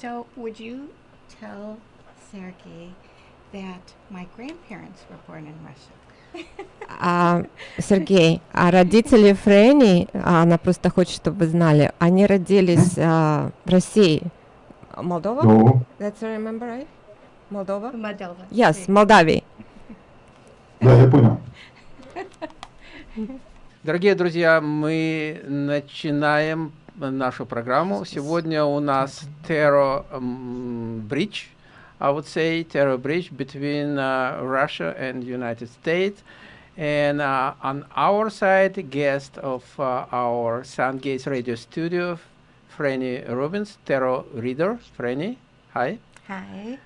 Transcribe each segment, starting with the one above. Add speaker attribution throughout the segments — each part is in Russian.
Speaker 1: So, would you tell Sergey that my grandparents were born in Russia?
Speaker 2: А, Сергей, а родители Френи, а, она просто хочет, чтобы вы знали, они родились а, в России. Молдова?
Speaker 3: No.
Speaker 2: That's I remember right? Молдова?
Speaker 1: Moldova.
Speaker 2: Yes, Молдавии.
Speaker 3: Да, я понял.
Speaker 4: Дорогие друзья, мы начинаем нашу программу. Сегодня у нас Terror м, Bridge, I would say, Terror Bridge between uh, Russia and United States. And uh, on our side, guest of uh, our Sun Gates radio studio, Franny Rubins, Terror Reader. Franny, hi.
Speaker 1: Hi.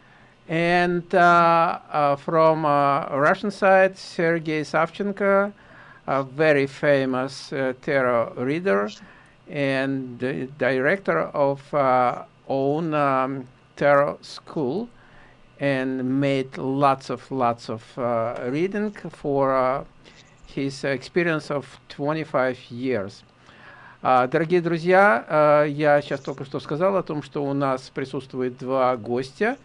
Speaker 4: And uh, uh, from uh, Russian side, Sergei Savchenko, a very famous uh, tarot reader And the director of uh, own um, tarot school and made lots of lots of uh, reading for uh, his experience of 25 years. А, Дорогие друзья, а, я сейчас только что сказал о том, что у нас присутствует два гостя.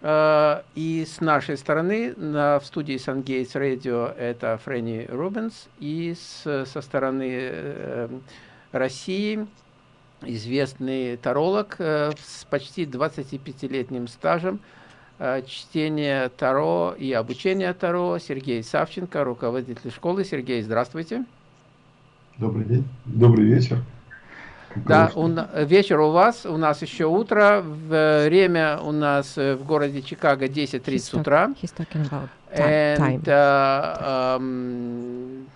Speaker 4: А, И с нашей стороны на, в студии Сангейтс Радио это Фрэнни Рубенс, и с- со стороны э, России известный таролог э, с почти 25-летним стажем э, чтения Таро и обучения Таро Сергей Савченко, руководитель школы. Сергей, здравствуйте.
Speaker 3: Добрый день. Добрый вечер.
Speaker 4: Да, у вечер у вас, у нас еще утро, в- время у нас э, в городе Чикаго 10.30
Speaker 2: He's talk-
Speaker 4: утра.
Speaker 2: He's talking about ti- time.
Speaker 4: And uh, um,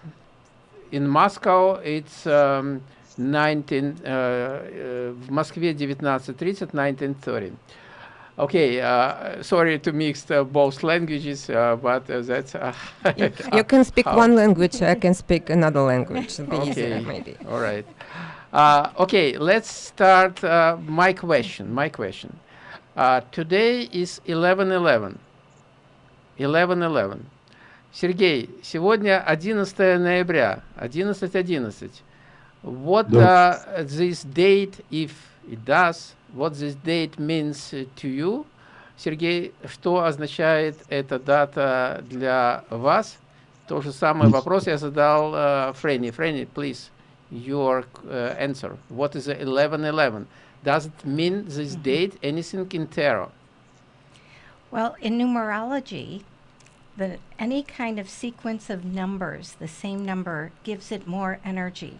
Speaker 4: in Moscow it's um, 19, uh, uh, в Москве 19.30, 19.30. Okay, uh, sorry to mix uh, both languages, uh, but uh, that's uh,
Speaker 2: You, you can speak
Speaker 4: how-
Speaker 2: one language, I can speak another language. It'll be easier,
Speaker 4: Okay.
Speaker 2: maybe.
Speaker 4: All right. Uh, okay, let's start uh, my question. My question. Uh, today is 11-11. 11-11. Сергей, сегодня 11 ноября, 11-11. What
Speaker 3: Да.
Speaker 4: uh, this date, if it does, what this date means uh, to you? Сергей, что означает эта дата для вас? То же самый
Speaker 3: Мгм.
Speaker 4: вопрос я задал uh, Фрэнни. Фрэнни, please, your uh, answer. What is 11-11? Does it mean this date anything in tarot?
Speaker 1: Well, in numerology, the, any kind of sequence of numbers, the same number, gives it more energy.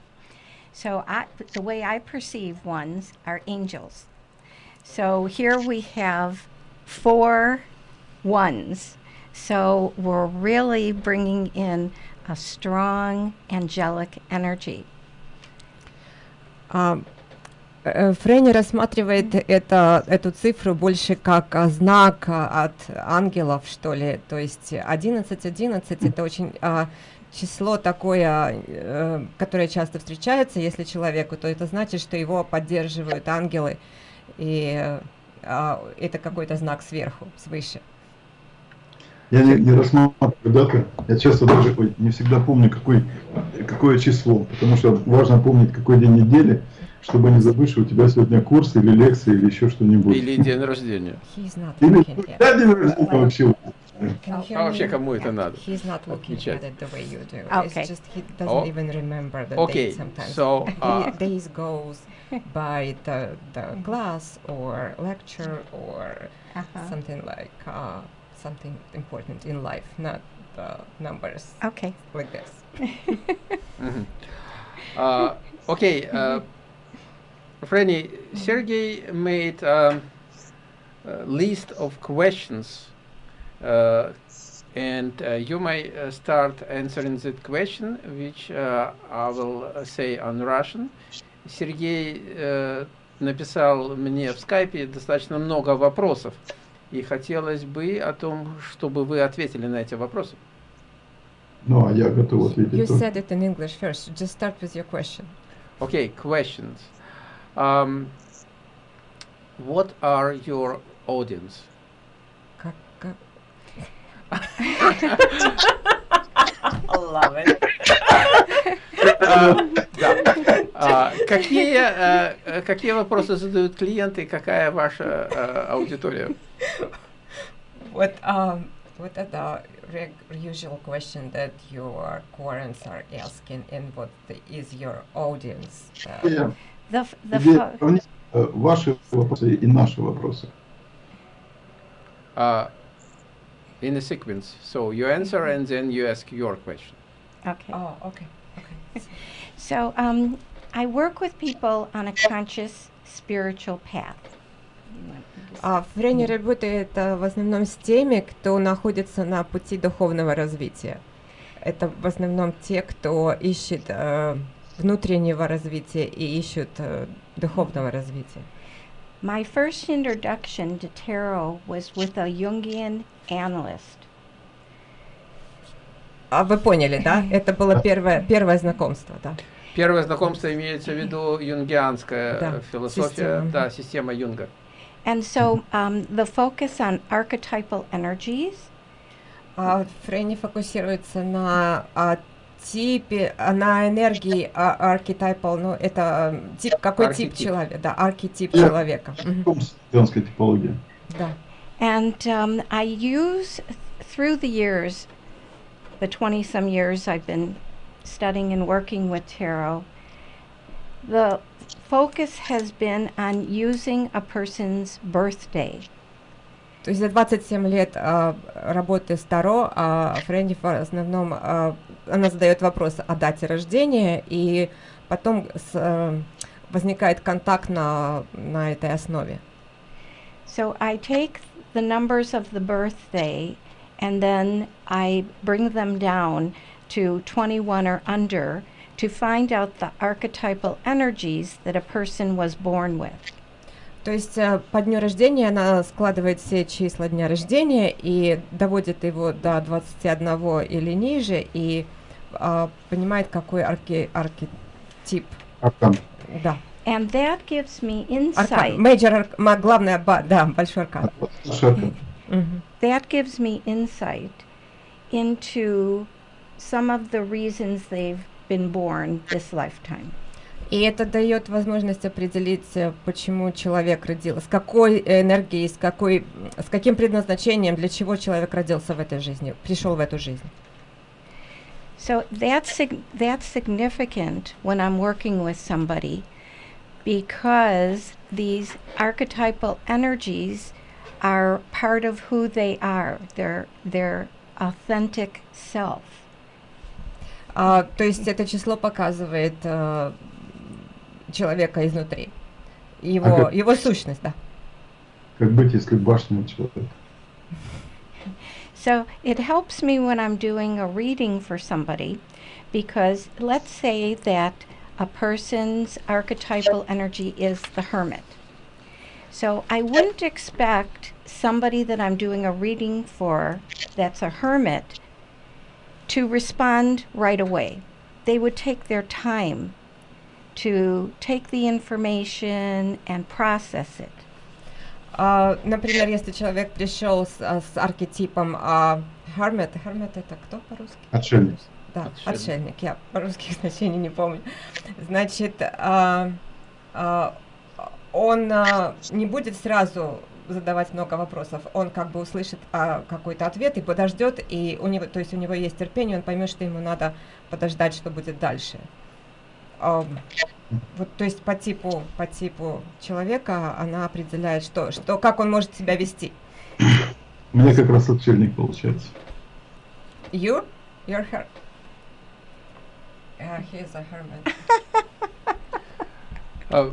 Speaker 1: So I, the way I perceive ones are angels. So here we have four ones. So we're really bringing in a strong angelic energy.
Speaker 2: А, э, Фрэнни рассматривает это, эту цифру больше как а, знак а, от ангелов, что ли. То есть 11-11 это очень а, число такое, э, которое часто встречается, если человеку, то это значит, что его поддерживают ангелы. И э, а, это какой-то знак сверху, свыше.
Speaker 3: Я не, не рассматриваю даты. Я часто даже не всегда помню, какой, какое число. Потому что важно помнить, какой день недели, чтобы не забыть, что у тебя сегодня курс или лекция или еще что-нибудь.
Speaker 4: Или день рождения?
Speaker 3: Или тебя день рождения вообще.
Speaker 2: Can you hear
Speaker 4: А вообще
Speaker 2: me?
Speaker 4: кому это надо?
Speaker 2: He's not looking
Speaker 4: Отмечать.
Speaker 2: at it the way you do.
Speaker 1: Okay.
Speaker 2: It's just he doesn't
Speaker 4: Oh.
Speaker 2: even remember the
Speaker 4: Okay,
Speaker 2: date sometimes.
Speaker 4: so,
Speaker 2: He-
Speaker 4: uh,
Speaker 2: days goes by the the class or lecture or
Speaker 1: Uh-huh.
Speaker 2: something like uh, something important in life, not the numbers
Speaker 1: Okay.
Speaker 2: like this.
Speaker 4: Мгм. Uh, okay, uh, Franny, Sergey made um, a list of questions, uh, and uh, you may uh, start answering that question, which uh, I will uh, say on Russian. Сергей э, написал мне в скайпе достаточно много вопросов, и хотелось бы о том, чтобы вы ответили на эти вопросы.
Speaker 3: Ну, а я готов
Speaker 2: You
Speaker 3: ответить. тоже.
Speaker 2: said it in English first. Just start with your question.
Speaker 4: Okay, questions. Um, what are your audience?
Speaker 1: Love it.
Speaker 4: А, да. А, Какие э, э, какие вопросы задают клиенты, какая ваша э, аудитория?
Speaker 2: What um what are the reg- usual question that your clients are asking, and what the, is your audience? Uh,
Speaker 1: The, the
Speaker 3: э, ваши вопросы и наши вопросы.
Speaker 4: Uh, in a sequence. So you answer and then you ask your question.
Speaker 1: okay.
Speaker 2: oh, okay, okay.
Speaker 1: So um, I work with people on a conscious spiritual path.
Speaker 2: А Френи работает а, в основном с теми, кто находится на пути духовного развития. Это в основном те, кто ищет э, внутреннего развития и ищут э, духовного развития.
Speaker 1: My first introduction to tarot was with a Jungian analyst.
Speaker 2: А вы поняли, да? Это было первое, первое знакомство, да?
Speaker 4: Первое знакомство имеется в виду юнгианская
Speaker 2: Да,
Speaker 4: э, философия,
Speaker 2: система.
Speaker 4: да, система Юнга.
Speaker 1: And so um, the focus on archetypal energies
Speaker 2: А Фрейни фокусируется на а, типе, а, на энергии а, архетипал, ну это а, тип, какой тип
Speaker 4: Архетип.
Speaker 2: человека, да, архетип
Speaker 3: Я-
Speaker 2: человека.
Speaker 3: Женской типологии.
Speaker 2: Да.
Speaker 1: And um, I use through the years, the 20 some years I've been studying and working with tarot, the focus has been on using a person's birthday.
Speaker 2: То есть за 27 лет а, работы с Таро, а Фрэнни в основном а, она задает вопрос о дате рождения, и потом с, а, возникает контакт на, на этой основе.
Speaker 1: So I take the numbers of the birthday and then I bring them down to 21 or under to find out the archetypal energies that a person was born with.
Speaker 2: То есть э, по дню рождения она складывает все числа дня рождения и доводит его до 21 или ниже и а, понимает, какой архи- архетип.
Speaker 3: Аркан.
Speaker 2: Да.
Speaker 1: And that gives me
Speaker 2: Аркан.
Speaker 1: insight.
Speaker 2: Major, арк- главное, да, большой аркан.
Speaker 1: That gives me insight into some of the reasons they've been born this lifetime.
Speaker 2: И это дает возможность определить, э, почему человек родился, с какой энергией, с, какой, с каким предназначением, для чего человек родился в этой жизни, пришел в эту жизнь.
Speaker 1: So that's that's significant when I'm working with somebody because these archetypal energies are part of who they are, their their authentic self.
Speaker 2: А, то есть это число показывает э, человека изнутри, его,
Speaker 3: Ага.
Speaker 2: его сущность, да.
Speaker 3: Как быть, если башня у человека?
Speaker 1: So it helps me when I'm doing a reading for somebody because let's say that a person's archetypal energy is the hermit. So I wouldn't expect somebody that I'm doing a reading for that's a hermit to respond right away. They would take their time to take the information and process it.
Speaker 2: А, например, если человек пришел с, а, с архетипом а, Hermit, Hermit это кто по-русски?
Speaker 3: Отшельник.
Speaker 2: Да,
Speaker 4: Отшельник.
Speaker 2: отшельник. Я по-русски значений не помню. Значит, а, а, он а, не будет сразу задавать много вопросов. Он как бы услышит а, какой-то ответ и подождет, и у него, то есть у него есть терпение, он поймет, что ему надо подождать, что будет дальше. Ам, вот, то есть по типу, по типу человека она определяет, что, что, как он может себя вести.
Speaker 3: У меня как раз отшельник получается.
Speaker 2: You, you're her. Yeah, he is a hermit.
Speaker 4: Uh,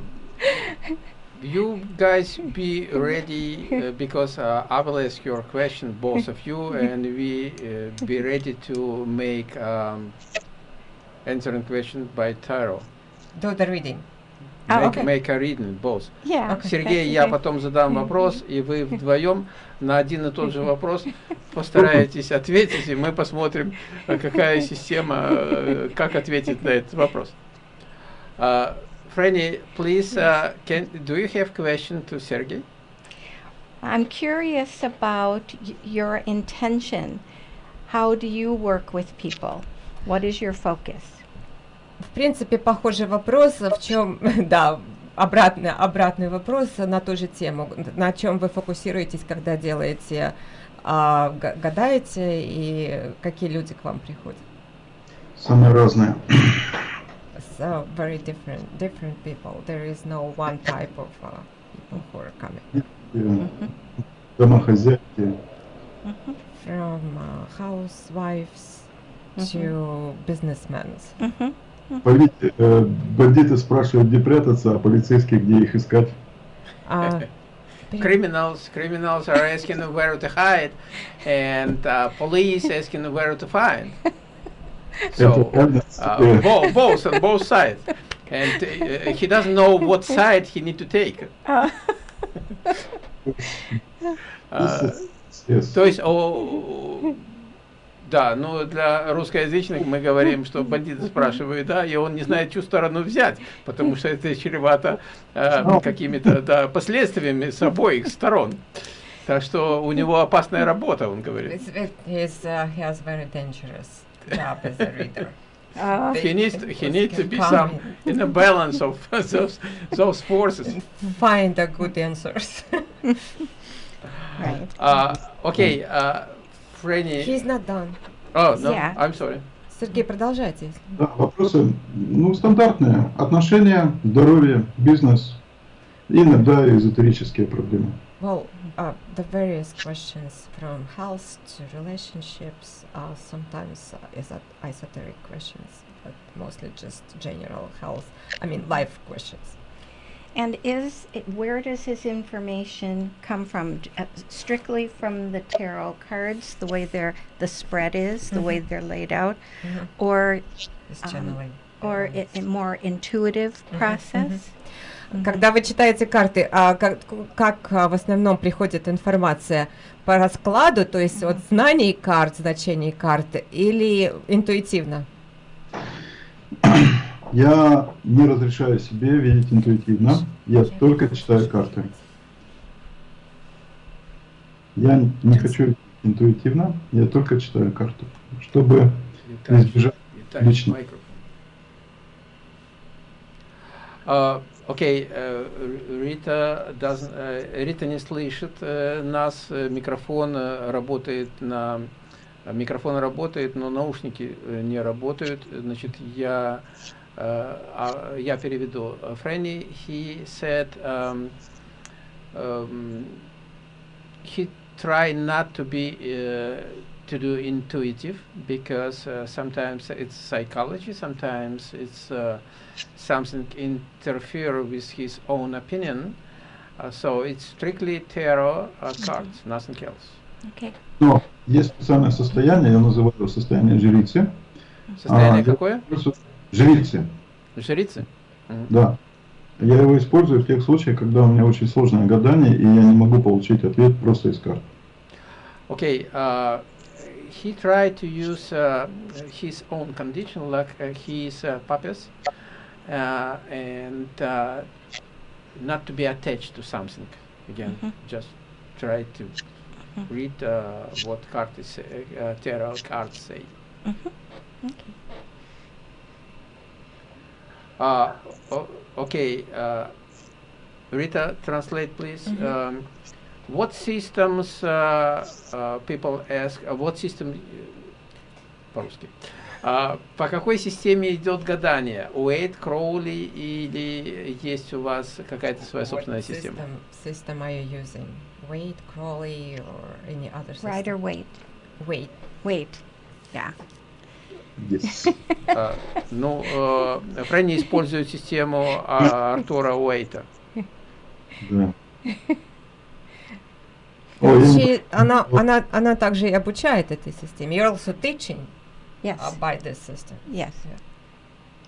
Speaker 4: you guys be ready uh, because uh, I will ask your question, both of you, and we uh, be ready to make um, answering question by tarot.
Speaker 2: Do the reading.
Speaker 1: Ah,
Speaker 4: make,
Speaker 1: okay.
Speaker 4: make a reading, both.
Speaker 1: Yeah.
Speaker 2: Okay.
Speaker 4: Сергей, я потом задам вопрос, и вы вдвоем на один и тот же вопрос постараетесь ответить, и мы посмотрим, э, какая система, э, как ответит на этот вопрос. Uh, Franny, please, uh, can, do you have question to Sergey?
Speaker 1: I'm curious about y- your intention. How do you work with people? What is your focus?
Speaker 2: В принципе, похожий вопрос, в чем, да, обратный, обратный вопрос на ту же тему. На чем вы фокусируетесь, когда делаете, а, га- гадаете, и какие люди к вам приходят?
Speaker 3: Самые разные.
Speaker 2: So very different, different people. There is no one type of uh, people who are coming
Speaker 3: Э, Домохозяйки,
Speaker 2: from uh, housewives to businessmen.
Speaker 1: Mhm.
Speaker 3: Поли- э, бандиты спрашивают, где прятаться, а полицейские, где их искать.
Speaker 2: А,
Speaker 4: Criminals, criminals are asking where to hide, and uh, police asking where to find.
Speaker 3: Это
Speaker 4: So uh,
Speaker 3: э,
Speaker 4: both, both on both sides, and uh, he doesn't know what side he need to take.
Speaker 1: Uh,
Speaker 4: Uh,
Speaker 3: yes.
Speaker 4: То есть, о, да, ну для русскоязычных мы говорим, что бандиты спрашивают, да, и он не знает, чью сторону взять, потому что это чревато э, какими-то да, последствиями с обоих сторон. Так что у него опасная работа, он говорит.
Speaker 2: Uh, he has very dangerous job as a reader.
Speaker 1: uh,
Speaker 4: He needs to, he needs to be some in a balance of those those forces.
Speaker 2: Find the good answers.
Speaker 1: right.
Speaker 4: Uh, okay, uh, Фрэнни.
Speaker 2: He's not done.
Speaker 4: Oh, no,
Speaker 1: Yeah.
Speaker 4: I'm sorry.
Speaker 2: Сергей, продолжайте.
Speaker 3: Да, вопросы, ну, стандартные. Отношения, здоровье, бизнес, и иногда эзотерические проблемы.
Speaker 2: Well, uh, the various questions from health to relationships are sometimes uh, esot- esoteric questions, but mostly just general health. I mean, life questions.
Speaker 1: And is it, where does his information come from? D- uh, strictly from the tarot cards, the way they're the spread is, the way
Speaker 2: Mhm.
Speaker 1: they're laid out,
Speaker 2: Mhm.
Speaker 1: or
Speaker 2: It's
Speaker 1: Um,
Speaker 2: channeling.
Speaker 1: or
Speaker 2: Uh,
Speaker 1: i- a more intuitive
Speaker 2: Mhm,
Speaker 1: process? Mhm.
Speaker 2: Когда вы читаете карты, а как, как а, в основном приходит информация по раскладу, то есть от знаний карт, значений карты, или интуитивно?
Speaker 3: Я не разрешаю себе видеть интуитивно, я только читаю карты. Я не хочу видеть интуитивно, я только читаю карту, чтобы избежать Лично.
Speaker 4: А, Окей, э, Рита, doesn't- э, Рита не слышит э, нас, микрофон работает на... Микрофон работает, но наушники не работают. Значит, я, я переведу. Фрэнни, he said, um, um, he try not to be uh, to do intuitive because uh, sometimes it's psychology, sometimes it's uh, something interfere with his own opinion. Uh, so it's strictly tarot uh, cards, nothing else.
Speaker 1: Okay.
Speaker 3: Но есть специальное состояние, я называю его состояние жрицы.
Speaker 4: Состояние
Speaker 3: А, я
Speaker 4: какое?
Speaker 3: Жрицы,
Speaker 4: Жрицы? Мгм.
Speaker 3: да. Я его использую в тех случаях, когда у меня очень сложное гадание, и я не могу получить ответ просто из карт.
Speaker 4: Okay, uh, he tried to use uh, his own condition, like uh, he is a papist, uh, and uh, not to be attached to something. Again,
Speaker 1: Mhm.
Speaker 4: just try to read uh, what cards say, uh, tarot cards say.
Speaker 1: Mhm. Okay.
Speaker 4: Uh, o- okay, uh, Rita, translate please.
Speaker 2: Mhm.
Speaker 4: Um, what systems uh, uh, people ask? Uh, what system? uh, По-русски. А, по какой системе идет гадание? Уэйт, Кроули или есть у вас какая-то своя собственная
Speaker 2: What
Speaker 4: система?
Speaker 2: System, system are you using? Wait, Crawley, or any other system?
Speaker 1: Or wait?
Speaker 2: Wait.
Speaker 1: Wait. Yeah.
Speaker 3: Yes.
Speaker 4: А, ну, э, Фрэнни использует систему а, Артура Уэйта.
Speaker 3: Да.
Speaker 2: She- она, она, она также и обучает этой системе. You're also teaching
Speaker 1: Yes.
Speaker 2: uh, by this system.
Speaker 1: yes.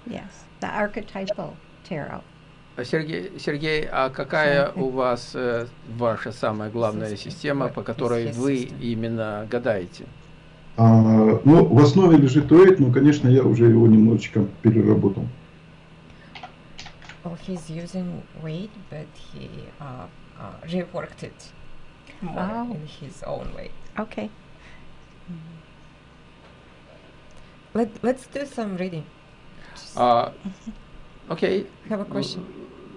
Speaker 1: Yes. The archetypal tarot.
Speaker 4: А, Сергей, Сергей, а какая у вас э, ваша самая главная система, по которой вы именно гадаете?
Speaker 3: А, ну, в основе лежит Уэйт, но, конечно, я уже его немножечко переработал.
Speaker 2: Well, he's using weight, but he uh, uh, reworked it more
Speaker 1: Oh.
Speaker 2: in his own way.
Speaker 1: Okay.
Speaker 2: Let, let's do some reading.
Speaker 4: Uh, okay.
Speaker 2: Have a question.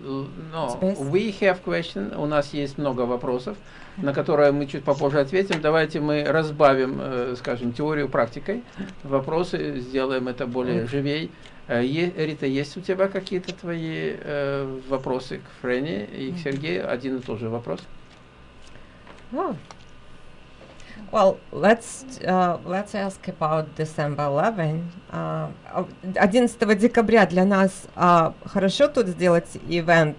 Speaker 4: L- No, we have question. У нас есть много вопросов, на которые мы чуть попозже ответим. Давайте мы разбавим, э, скажем, теорию практикой. Вопросы сделаем это более живей. Э, Рита, есть у тебя какие-то твои э, вопросы к Френе и к Сергею? Один и тот же вопрос.
Speaker 2: Oh. Well, let's uh, let's ask about December 11. Uh, а, 11 декабря для нас а, хорошо тут сделать ивент,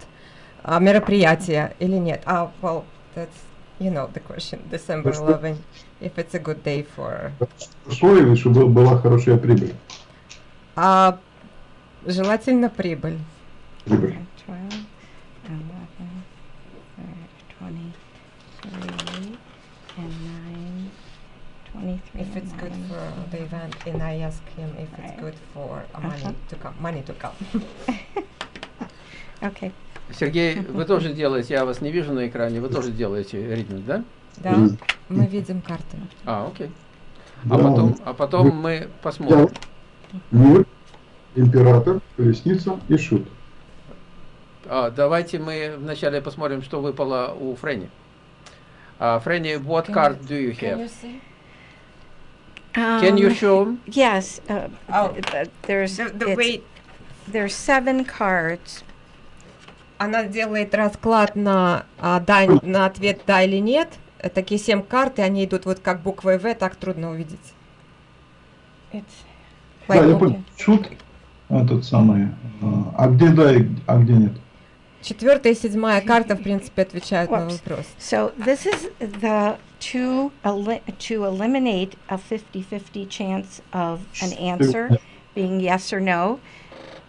Speaker 2: а, мероприятие или нет? А, well, that's you know the question. December 11. If it's a good day for.
Speaker 3: Хорошо или чтобы была хорошая прибыль?
Speaker 2: А, желательно прибыль.
Speaker 3: Прибыль.
Speaker 1: 12, 11, uh, 23, and 9, 23.
Speaker 2: If it's
Speaker 1: and
Speaker 2: good
Speaker 1: 9.
Speaker 2: for the event, and I ask him if it's
Speaker 1: Right.
Speaker 2: good for uh, money
Speaker 1: Uh-huh.
Speaker 2: to come. Money to come.
Speaker 1: Okay.
Speaker 4: Сергей, вы тоже делаете, я вас не вижу на экране, вы тоже делаете ритм, да?
Speaker 2: Да, мы видим карты.
Speaker 4: А, окей.
Speaker 3: Да,
Speaker 4: А потом, а потом
Speaker 3: Вы-
Speaker 4: мы посмотрим.
Speaker 3: Мир, император, колесница и шут.
Speaker 4: А, давайте мы вначале посмотрим, что выпало у Френи. А, Френи, what
Speaker 2: Can
Speaker 4: card
Speaker 2: you-
Speaker 4: do you
Speaker 2: Can
Speaker 4: have?
Speaker 2: you see?
Speaker 4: Can you
Speaker 1: Um,
Speaker 4: show?
Speaker 1: Yes, uh,
Speaker 2: Oh.
Speaker 1: th- th- there's,
Speaker 2: The, the
Speaker 1: it's-
Speaker 2: way
Speaker 1: there's seven cards.
Speaker 2: Она делает расклад на, а, да, на ответ да или нет. Такие семь карт, и они идут вот как буквой В, так трудно увидеть.
Speaker 3: Да, я понял. Шут, этот самый. а, А где да, и- а где нет?
Speaker 2: Четвертая и седьмая карта, в принципе, отвечают на вопрос.
Speaker 1: so this is the to eli- to eliminate a 50-50 chance of an answer being yes or no.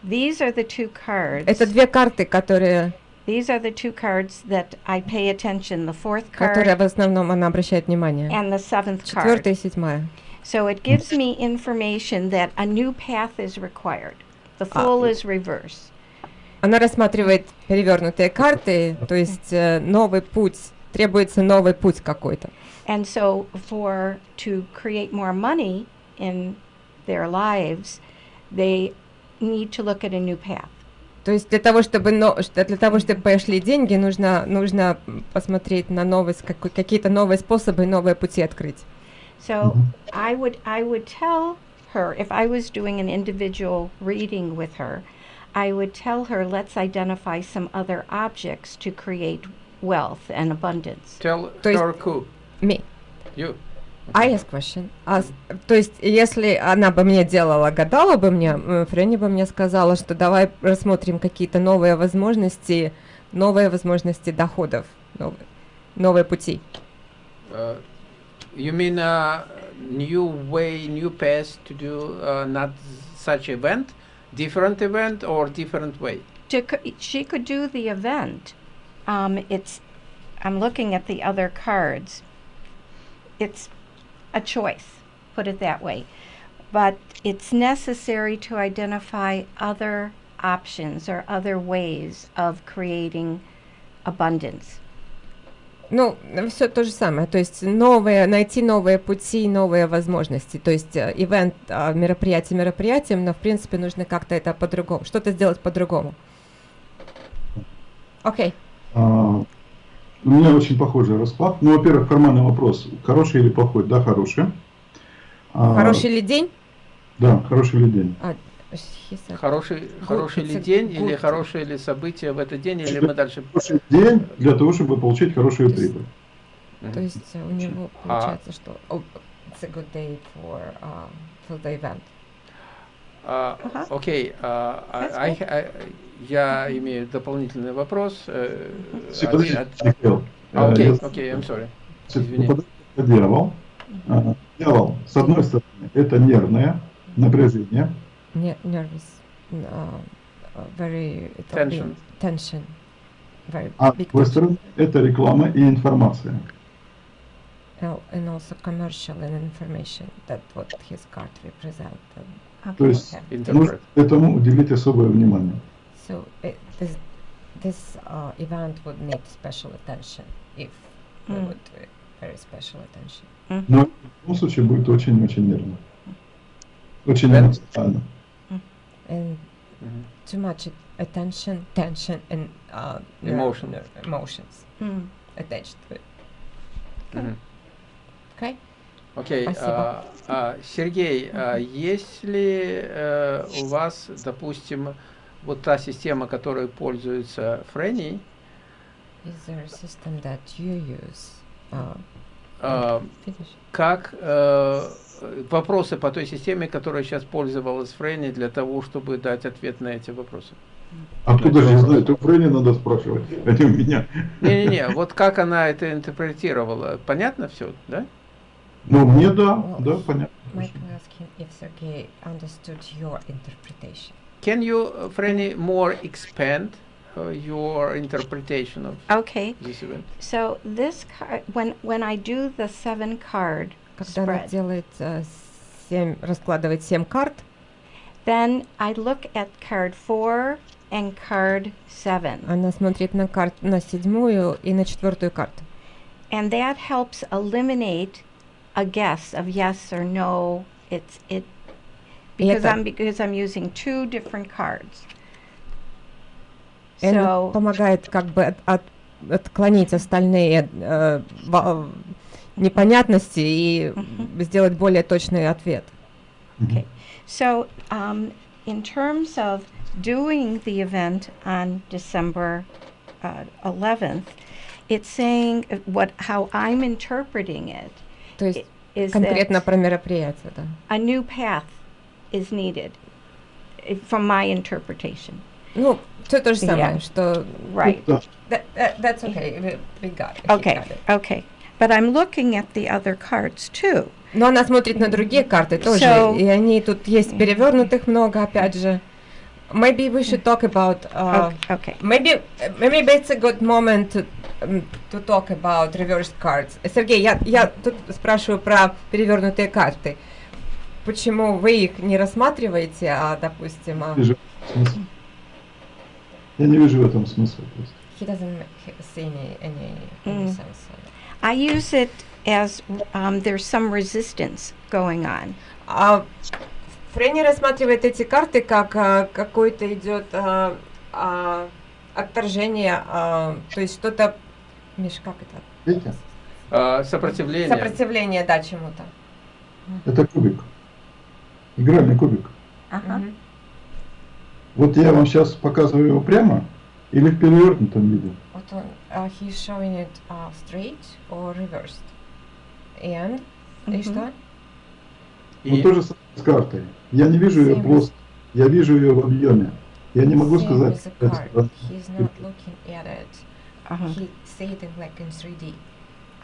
Speaker 1: These are the two cards.
Speaker 2: Это две карты, которые,
Speaker 1: These are the two cards that I pay attention. The fourth
Speaker 2: которые
Speaker 1: card
Speaker 2: в основном она обращает внимание.
Speaker 1: and the seventh card.
Speaker 2: Четвертая и седьмая.
Speaker 1: So it gives me information that a new path is required. The
Speaker 2: Ah.
Speaker 1: fool is reverse.
Speaker 2: Она рассматривает перевернутые карты, то есть э, новый путь, требуется новый путь какой-то.
Speaker 1: And so for to create more money in their lives, they need to look at a new path.
Speaker 2: То есть для того, чтобы, но, для того, чтобы пошли деньги, нужно, нужно посмотреть на какой- какие-то новые способы, новые пути открыть.
Speaker 1: So I would I would tell her if I was doing an individual reading with her, I would tell her let's identify some other objects to create wealth and abundance.
Speaker 4: Tell her who?
Speaker 2: Me.
Speaker 4: You.
Speaker 2: I ask question. А с- то есть, если она бы мне делала, гадала бы мне, м, Фрэнни бы мне сказала, что давай рассмотрим какие-то новые возможности, новые возможности доходов, новые, новые пути.
Speaker 4: Uh, you mean a new way, new path to do uh, not such event, different event or different way?
Speaker 1: To, c- she could do the event. Um, it's I'm looking at the other cards. It's a choice, put it that way. But it's necessary to identify other options or other ways of creating abundance.
Speaker 2: Ну, все то же самое. То есть новые, найти новые пути, новые возможности. То есть э, ивент, а, мероприятие мероприятием, но в принципе нужно как-то это по-другому, что-то сделать по-другому. Окей.
Speaker 3: А, У меня очень похожий расклад. Ну, во-первых, формальный вопрос. Хороший или плохой? Да, хороший. А,
Speaker 2: Хороший ли день?
Speaker 3: Да, хороший ли день?
Speaker 2: А,
Speaker 4: Хороший, хороший ли день или хорошее ли событие в этот день, или мы дальше...
Speaker 3: Хороший день для того, чтобы получить хорошую
Speaker 2: То есть-
Speaker 3: прибыль.
Speaker 2: То есть у него
Speaker 4: А-
Speaker 2: получается, что oh, it's a good day for, uh, for the event.
Speaker 4: А,
Speaker 1: Ага.
Speaker 4: Окей, а, а,
Speaker 1: That's
Speaker 4: I- I- я имею дополнительный вопрос. э,
Speaker 3: Михаил.
Speaker 4: А,
Speaker 3: Э,
Speaker 4: Окей, окей, I'm sorry. Извини.
Speaker 3: Дьявол. А, Дьявол, с одной стороны, это нервное напряжение.
Speaker 2: Nervous, uh, uh, very это
Speaker 4: Tension.
Speaker 2: big tension, very
Speaker 3: А с другой стороны, это реклама и информация.
Speaker 2: And also commercial and information. That what his card represent.
Speaker 3: То есть
Speaker 2: Okay.
Speaker 3: нужно
Speaker 4: Interpret.
Speaker 3: этому уделить особое внимание.
Speaker 2: So it, this this uh, event would need special attention if we
Speaker 1: Mm.
Speaker 2: would uh, very special attention.
Speaker 3: Но в любом случае будет очень-очень нервно. Очень эмоционально.
Speaker 2: and
Speaker 4: Mhm.
Speaker 2: too much at- attention, tension, and uh,
Speaker 4: Emotion.
Speaker 2: emotions
Speaker 1: Mm.
Speaker 2: attached to it.
Speaker 4: Мгм.
Speaker 2: Okay.
Speaker 4: Окей.
Speaker 2: Спасибо.
Speaker 4: а, а, Сергей, а есть ли э, у вас, допустим, вот та система, которой пользуется Фрэнни,
Speaker 2: Is there a system that you use? Uh,
Speaker 4: а,
Speaker 2: finish.
Speaker 4: как э, вопросы по той системе, которой сейчас пользовалась Фрэнни для того, чтобы дать ответ на эти вопросы?
Speaker 3: Откуда же я знаю? Это у Фрейни надо спрашивать, а не у меня.
Speaker 4: Не-не-не, вот как она это интерпретировала, понятно все, да?
Speaker 3: Ну, мне да, да, понятно.
Speaker 2: Michael asking if Sergey understood your interpretation.
Speaker 4: Can you, uh, Фрэнни, more expand uh, your interpretation of
Speaker 1: Okay.
Speaker 4: this event?
Speaker 1: So this card, when when I do the seven card
Speaker 2: Когда она
Speaker 1: spread,
Speaker 2: делает э, семь, раскладывает семь карт,
Speaker 1: then I look at card four and card seven,
Speaker 2: она смотрит на карту на седьмую и на четвертую карту.
Speaker 1: and that helps eliminate a guess of yes or no. It's it
Speaker 2: И
Speaker 1: because
Speaker 2: это-
Speaker 1: I'm because I'm using two different cards.
Speaker 2: И она
Speaker 1: So
Speaker 2: помогает как бы от- от- отклонить остальные э, во- непонятности и
Speaker 1: Мгм.
Speaker 2: сделать более точный ответ.
Speaker 1: Okay. So, um, in terms of doing the event on December uh, 11th, it's saying uh, what how I'm interpreting it
Speaker 2: То есть конкретно про мероприятие, да.
Speaker 1: a new path is needed, eh, from my interpretation.
Speaker 2: Ну, все то же самое,
Speaker 1: Yeah.
Speaker 2: что...
Speaker 1: Right.
Speaker 2: That- that- that's okay, we, we got it.
Speaker 1: Okay.
Speaker 2: got it.
Speaker 1: Okay. But I'm looking at the other cards too.
Speaker 2: Но она смотрит на другие карты тоже,
Speaker 1: So-
Speaker 2: и они тут есть перевернутых много, опять же. Maybe we should talk about... Uh,
Speaker 1: Okay. okay.
Speaker 2: Maybe, maybe it's a good moment to, um, to talk about reversed cards. Сергей, я, я тут спрашиваю про перевернутые карты. Почему вы их не рассматриваете, а, допустим, а,
Speaker 3: Вижу смысл. Я не вижу в этом смысла просто.
Speaker 2: he doesn't ma- see any, any, any
Speaker 1: Mm.
Speaker 2: sense.
Speaker 1: I use it as um, there's some resistance going on.
Speaker 2: А Фрэнни рассматривает эти карты как а, какое-то идет а, а, отторжение, а, то есть что-то, Миш, как это?
Speaker 3: Видите?
Speaker 4: А, сопротивление.
Speaker 2: Сопротивление, да, чему-то.
Speaker 3: Это кубик. Игральный кубик.
Speaker 2: Мгм.
Speaker 3: Вот я вам сейчас показываю его прямо или в перевернутом виде.
Speaker 2: Вот он, uh, he's showing it uh, straight or reversed. And, и
Speaker 1: Мгм.
Speaker 2: Что?
Speaker 3: Вот
Speaker 4: И-
Speaker 3: то же самое с картой. Я не вижу ее плоско, я вижу ее в объеме. Я не могу сказать.
Speaker 2: with the
Speaker 3: это
Speaker 2: card.
Speaker 3: странно.
Speaker 2: He's not looking at it.
Speaker 1: Uh-huh.
Speaker 2: He see it in, like in 3D.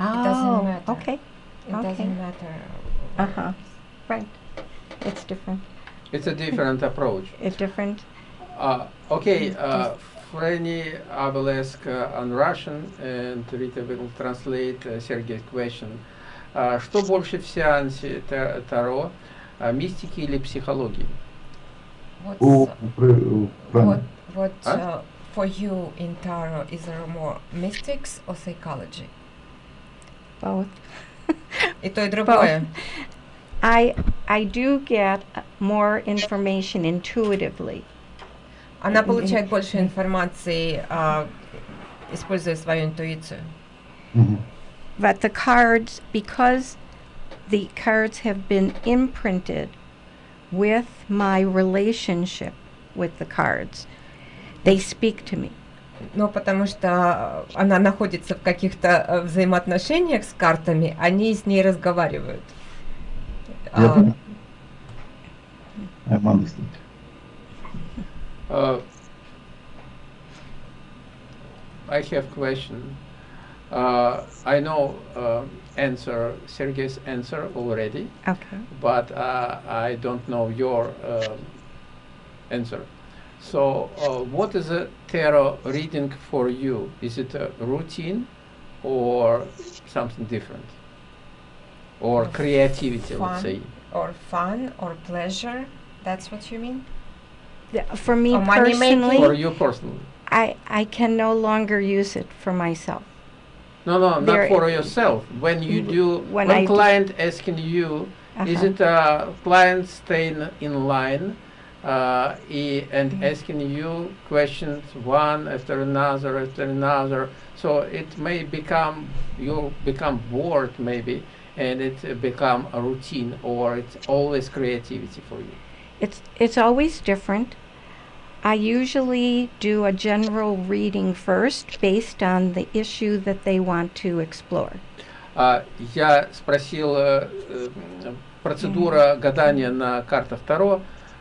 Speaker 1: Oh, okay.
Speaker 2: It
Speaker 1: Okay.
Speaker 2: doesn't matter.
Speaker 1: Uh-huh. Right. It's different.
Speaker 4: It's a different approach.
Speaker 1: It's different.
Speaker 4: Uh, okay, uh, Franny, I will ask uh, on Russian, and Rita will translate uh, Sergey's question. Uh, что больше в сеансе та- Таро, uh, мистики или психологии?
Speaker 2: What's,
Speaker 3: У,
Speaker 2: uh,
Speaker 3: пр- у
Speaker 2: what,
Speaker 3: Франи.
Speaker 2: what
Speaker 4: Huh?
Speaker 2: uh, for you in tarot is there more mystics or psychology?
Speaker 1: Both.
Speaker 2: И то, и другое.
Speaker 1: I I do get uh, more information intuitively.
Speaker 2: Она получает больше информации, а, используя свою интуицию.
Speaker 3: Мгм.
Speaker 1: But the cards, because the cards have been imprinted with my relationship with the cards, they speak to me.
Speaker 2: Но потому что она находится в каких-то э, взаимоотношениях с картами, они с ней разговаривают.
Speaker 3: Я
Speaker 2: А,
Speaker 3: понял. I'm understand.
Speaker 4: Uh, I have question. Uh, I know uh, answer Sergey's answer already,
Speaker 1: Okay.
Speaker 4: but uh, I don't know your um answer. So, uh, what is a tarot reading for you? Is it a routine or something different? Or creativity,
Speaker 2: Fun.
Speaker 4: let's say?
Speaker 2: or fun or pleasure, that's what you mean?
Speaker 1: The- For me
Speaker 2: Or money
Speaker 1: personally,
Speaker 4: For you personally?
Speaker 1: I, I can no longer use it for myself.
Speaker 4: No, no, not for yourself. When you do,
Speaker 1: When
Speaker 4: when, client asking you, is
Speaker 1: Uh-huh.
Speaker 4: it a client staying in line uh, and asking you questions one after another after another. So it may become you become bored maybe, and it uh, become a routine, or it's always creativity for you.
Speaker 1: It's it's always different. I usually do a general reading first based on the issue that they want to explore.
Speaker 4: А, я спросил э, процедура гадания на картах Таро.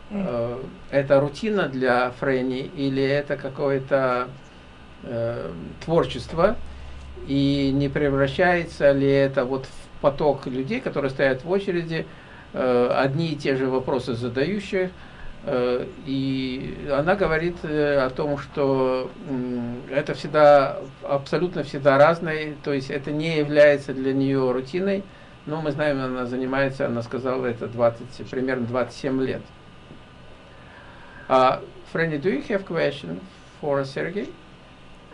Speaker 4: э, это рутина для Фрейни или это какое-то э, творчество? И не превращается ли это вот в поток людей, которые стоят в очереди, э, одни и те же вопросы задающих, И она говорит э, о том, что это всегда, абсолютно всегда разное, то есть это не является для нее рутиной, но мы знаем, она занимается, она сказала, это 20, примерно 27 лет. Uh, Franny, do you have question for Sergey?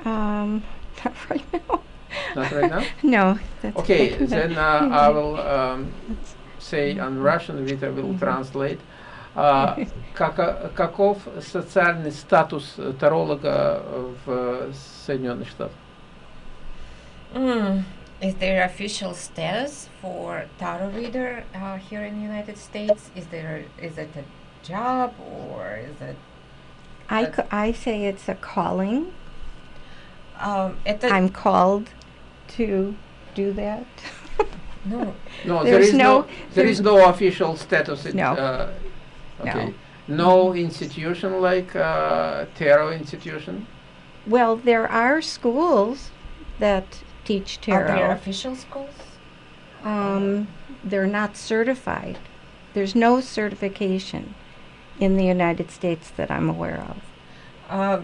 Speaker 1: Um, not right now.
Speaker 4: Not right now?
Speaker 1: no. That's
Speaker 4: Okay, then uh, I will um, say on Russian, Vita will translate. А, како- каков социальный статус э, таролога в Соединенных Штатах?
Speaker 2: Mm. Is there official status for tarot reader uh, here in the United States? Is there is it a job or is it
Speaker 1: I, c- I say it's a calling.
Speaker 2: um, это
Speaker 1: I'm called to do that.
Speaker 2: ну
Speaker 4: No,
Speaker 1: There
Speaker 4: there
Speaker 1: is
Speaker 4: is
Speaker 1: no-
Speaker 4: no, there is no official status. It,
Speaker 1: No.
Speaker 4: uh,
Speaker 1: No.
Speaker 4: okay. No institution like uh, tarot institution.
Speaker 1: well, there are schools that teach
Speaker 2: are there
Speaker 1: tarot.
Speaker 2: official schools?
Speaker 1: Um, they're not certified. There's no certification in the United States that I'm aware of.
Speaker 2: А,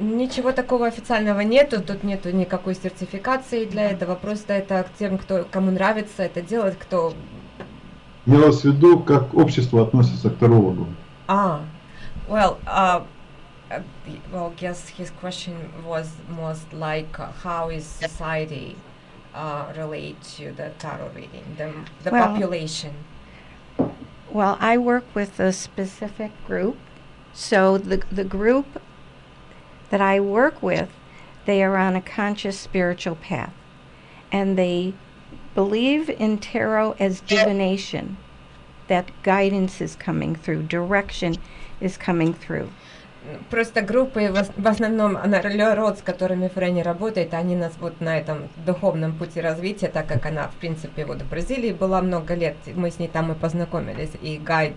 Speaker 2: ничего такого официального нету, тут нету никакой сертификации для этого, просто это к тем, кто, кому нравится это делать, кто...
Speaker 3: Имелось в виду, как общество относится к тарологу.
Speaker 2: А, well, uh, uh, well, guess his question was most like uh, how is society uh, relate to the tarot reading, the, the
Speaker 1: Well-
Speaker 2: population.
Speaker 1: Well, I work with a specific group. So the the group that I work with, they are on a conscious spiritual path. And they believe in tarot as divination. That guidance is coming through, direction is coming through.
Speaker 2: Просто группы, в, ос- в основном народ, с которыми Фрэнни работает, они нас вот на этом духовном пути развития, так как она, в принципе, вот в Бразилии была много лет, мы с ней там и познакомились, и гайд.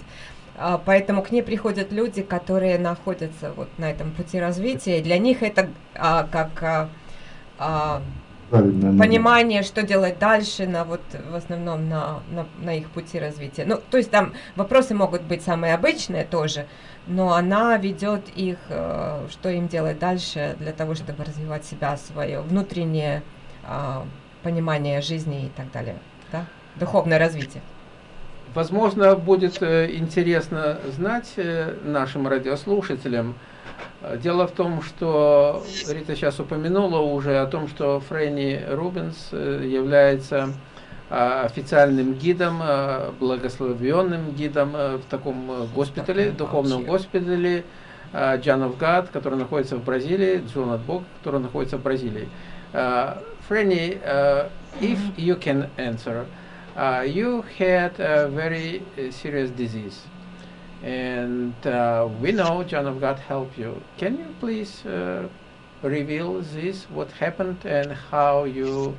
Speaker 2: А, Поэтому к ней приходят люди, которые находятся вот на этом пути развития, и для них это а, как а, а,
Speaker 3: Правильно. наверное.
Speaker 2: понимание, что делать дальше, на вот в основном на, на, на их пути развития. Ну, то есть там вопросы могут быть самые обычные тоже, но она ведет их, э, что им делать дальше для того, чтобы развивать себя, свое внутреннее а, понимание жизни и так далее, да? Духовное развитие.
Speaker 4: Возможно, будет э, интересно знать э, нашим радиослушателям. Дело в том, что Рита сейчас упомянула уже о том, что Фрэнни Рубинс э, является а, официальным гидом, а, благословенным гидом э, в таком э, госпитале, духовном госпитале а, of God, который находится в Бразилии, Джон от Бога, который находится в Бразилии. Фрэнни, if you can answer, you had a very serious disease, and uh, we know John of God helped you. Can you please uh, reveal this, what happened, and how you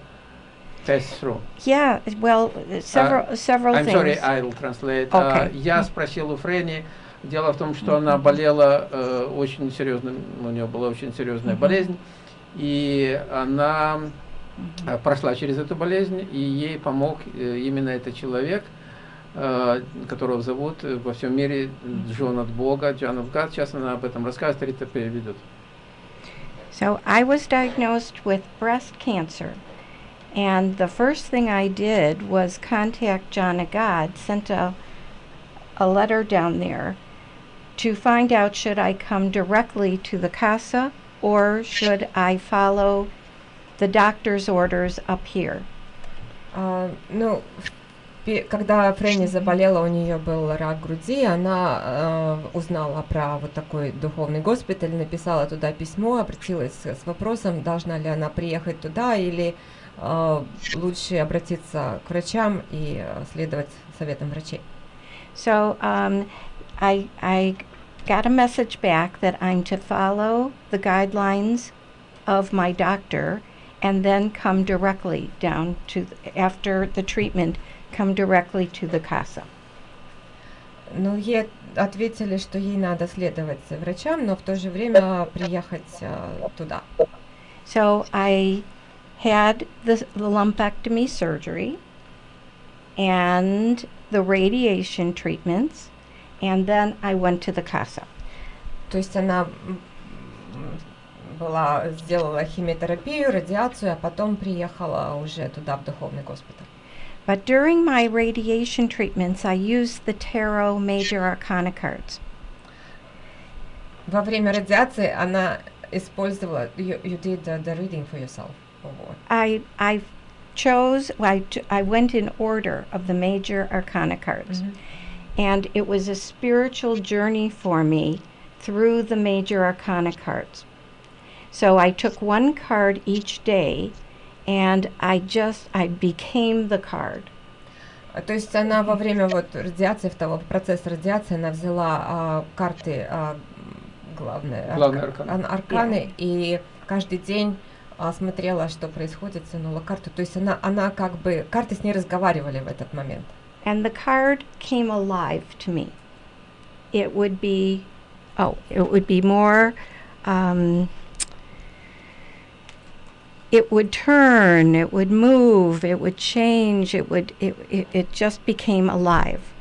Speaker 4: passed through?
Speaker 1: Yeah, well, uh, several several
Speaker 4: I'm
Speaker 1: things.
Speaker 4: sorry, I'll translate.
Speaker 1: Okay.
Speaker 4: Uh, я спросил у Френи. Дело в том, что она болела э, очень серьезным, у нее была очень серьезная болезнь, и она э, прошла через эту болезнь, и ей помог э, именно этот человек, э, которого зовут э, во всем мире Джон от Бога, Джон of God. Сейчас она об этом расскажет, Рита переведет.
Speaker 1: So I was diagnosed with breast cancer. And the first thing I did was contact John of God, sent a, a letter down there to find out should I come directly to the CASA or should I follow the doctor's orders up here.
Speaker 2: А, ну, Пе- Когда Фрэнни заболела, у нее был рак груди, она э, узнала про вот такой духовный госпиталь, написала туда письмо, обратилась с вопросом, должна ли она приехать туда или э, лучше обратиться к врачам и э, следовать советам врачей.
Speaker 1: So um, I, I got a message back that I'm to follow the guidelines of my doctor and then come directly down to, after the treatment, come directly to the CASA.
Speaker 2: Ну, ей ответили, что ей надо следовать врачам, но в то же время приехать э, туда.
Speaker 1: So I had the, the lumpectomy surgery and the radiation treatments, and then I went to the CASA.
Speaker 2: То есть она была, сделала химиотерапию, радиацию, а потом приехала уже туда, в духовный госпиталь.
Speaker 1: But during my radiation treatments, I used the tarot major arcana cards.
Speaker 2: Во время радиации она использовала, you, you did the, the reading for yourself. or what?
Speaker 1: I I chose I, t- I went in order of the major arcana cards.
Speaker 2: Мгм.
Speaker 1: And it was a spiritual journey for me through the major arcana cards. So I took one card each day and I just I became the card.
Speaker 2: А, То есть она во время вот радиации, в того процесса радиации, она взяла а, карты а, главные,
Speaker 4: Главные
Speaker 2: арка-
Speaker 4: арканы.
Speaker 2: ан- арканы, и каждый день а, смотрела, что происходит, тянула карту. То есть она, она как бы, карты с ней разговаривали в этот момент.
Speaker 1: And the card came alive to me. It would be oh, it would be more um, it would turn, it would move, it would change, it would it, it, it just became alive.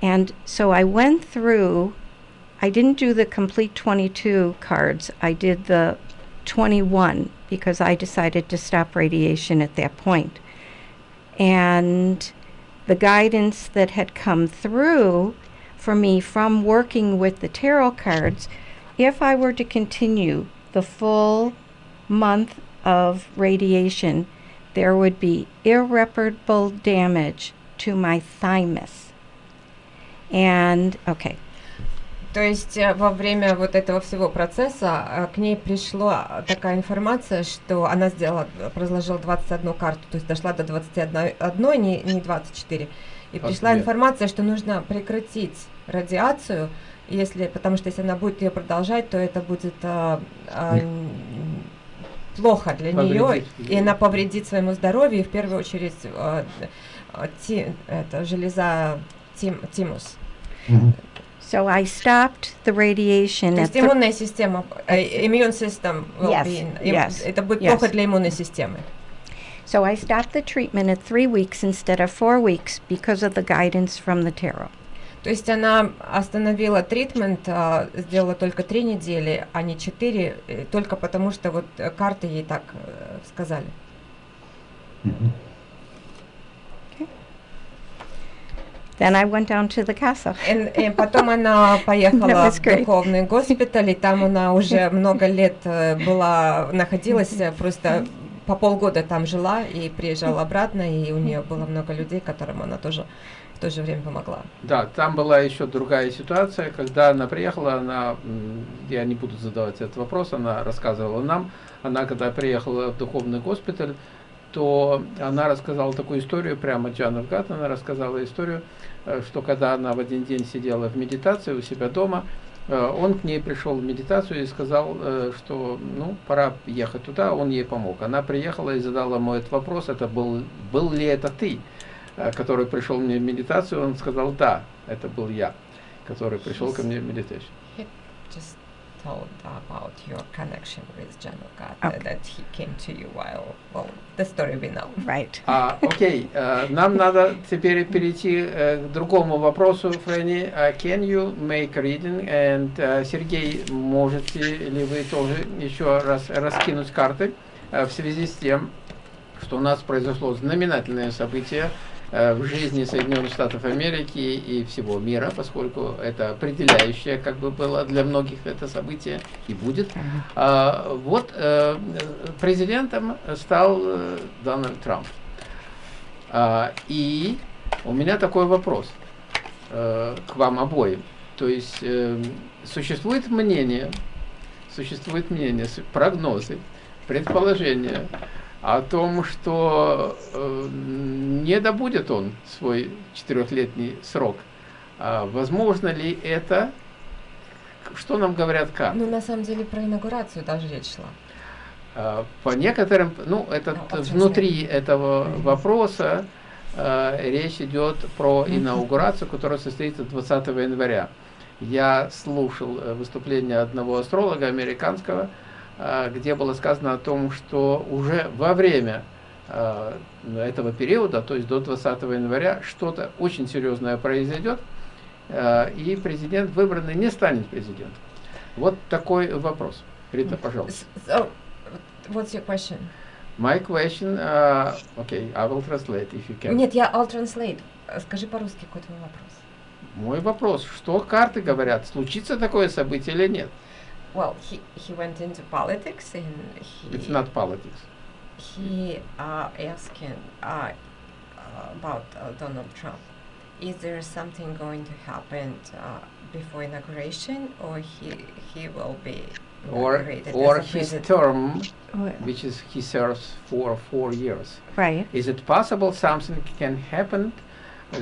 Speaker 1: And so I went through I didn't do the complete 22 cards. I did the 21 because I decided to stop radiation at that point. And the guidance that had come through for me from working with the tarot cards, if I were to continue the full month of radiation, there would be irreparable damage to my thymus. And okay,
Speaker 2: То есть э, во время вот этого всего процесса э, к ней пришла такая информация, что она сделала, разложила 21 карту, то есть дошла до 21, одной, не, не 24. И пришла информация, что нужно прекратить радиацию, если, потому что если она будет ее продолжать, то это будет а, а, плохо для нее, и она повредит своему здоровью, и в первую очередь а, а, ти- это железа тим, тимус.
Speaker 1: So I stopped the radiation
Speaker 2: То есть иммунная система, э, immune system will
Speaker 1: Yes,
Speaker 2: be in- им-
Speaker 1: yes,
Speaker 2: это будет
Speaker 1: yes.
Speaker 2: плохо для иммунной системы.
Speaker 1: so I stopped the treatment at three weeks instead of four weeks because of the guidance from the tarot.
Speaker 2: То есть она остановила тритмент, а, сделала только три недели, а не четыре, э, только потому что вот э, карты ей так э, сказали.
Speaker 3: Мгм.
Speaker 1: Then I went down to the casa.
Speaker 2: И, и потом она поехала в духовный госпиталь, и там она уже много лет э, была, находилась, просто по полгода там жила и приезжала обратно, и у нее было много людей, которым она тоже то же время помогла.
Speaker 4: Да, там была еще другая ситуация, когда она приехала, она, я не буду задавать этот вопрос, она рассказывала нам, она когда приехала в духовный госпиталь, то она рассказала такую историю, прямо Джанет Гат, она рассказала историю, э, что когда она в один день сидела в медитации у себя дома, э, он к ней пришел в медитацию и сказал, э, что ну, пора ехать туда, он ей помог. Она приехала и задала ему этот вопрос, это был, был ли это ты? Э, который пришел мне в медитацию, он сказал, да, это был я, который пришел ко мне в медитацию.
Speaker 2: Just told about your connection with Janukat,
Speaker 1: Okay.
Speaker 2: that he came to you while, well, the story we know.
Speaker 1: Right.
Speaker 4: А, окей, э, нам надо теперь перейти э, к другому вопросу, Фрэнни. А can you make reading? And, э, Сергей, можете ли вы тоже еще раз раскинуть карты э, в связи с тем, что у нас произошло знаменательное событие э, в жизни Соединенных Штатов Америки и всего мира, поскольку это определяющее, как бы было для многих это событие и будет. А, вот э, президентом стал э, Дональд Трамп. А, и У меня такой вопрос э, к вам обоим. То есть э, существует мнение, существует мнение, прогнозы, предположения о том, что э, не добудет он свой четырехлетний срок. А возможно ли это? Что нам говорят карты?
Speaker 2: Ну, на самом деле, про инаугурацию даже речь шла.
Speaker 4: А, По некоторым, ну, это
Speaker 2: Ну, общем,
Speaker 4: внутри этого вопроса э, речь идет про инаугурацию, которая состоится 20 января. Я слушал э, выступление одного астролога американского, где было сказано о том, что уже во время э, этого периода, то есть до 20 января, что-то очень серьезное произойдет, э, и президент выбранный не станет президентом. Вот такой вопрос. Рита, пожалуйста.
Speaker 2: So, what's your question?
Speaker 4: My question, uh, okay, I will translate if you can.
Speaker 2: Нет, я I'll translate. Э, Скажи по-русски, какой твой вопрос?
Speaker 4: Мой вопрос, что карты говорят, случится такое событие или нет?
Speaker 2: Well, he, he went into politics and he,
Speaker 4: It's not politics.
Speaker 2: he uh, asking uh, about uh, Donald Trump. Is there something going to happen uh, before inauguration, or he he will be
Speaker 4: Or,
Speaker 2: inaugurated
Speaker 4: or
Speaker 2: as a
Speaker 4: his
Speaker 2: president?
Speaker 4: term,
Speaker 1: Wh-
Speaker 4: which is he serves for four years.
Speaker 1: Right.
Speaker 4: Is it possible something can happen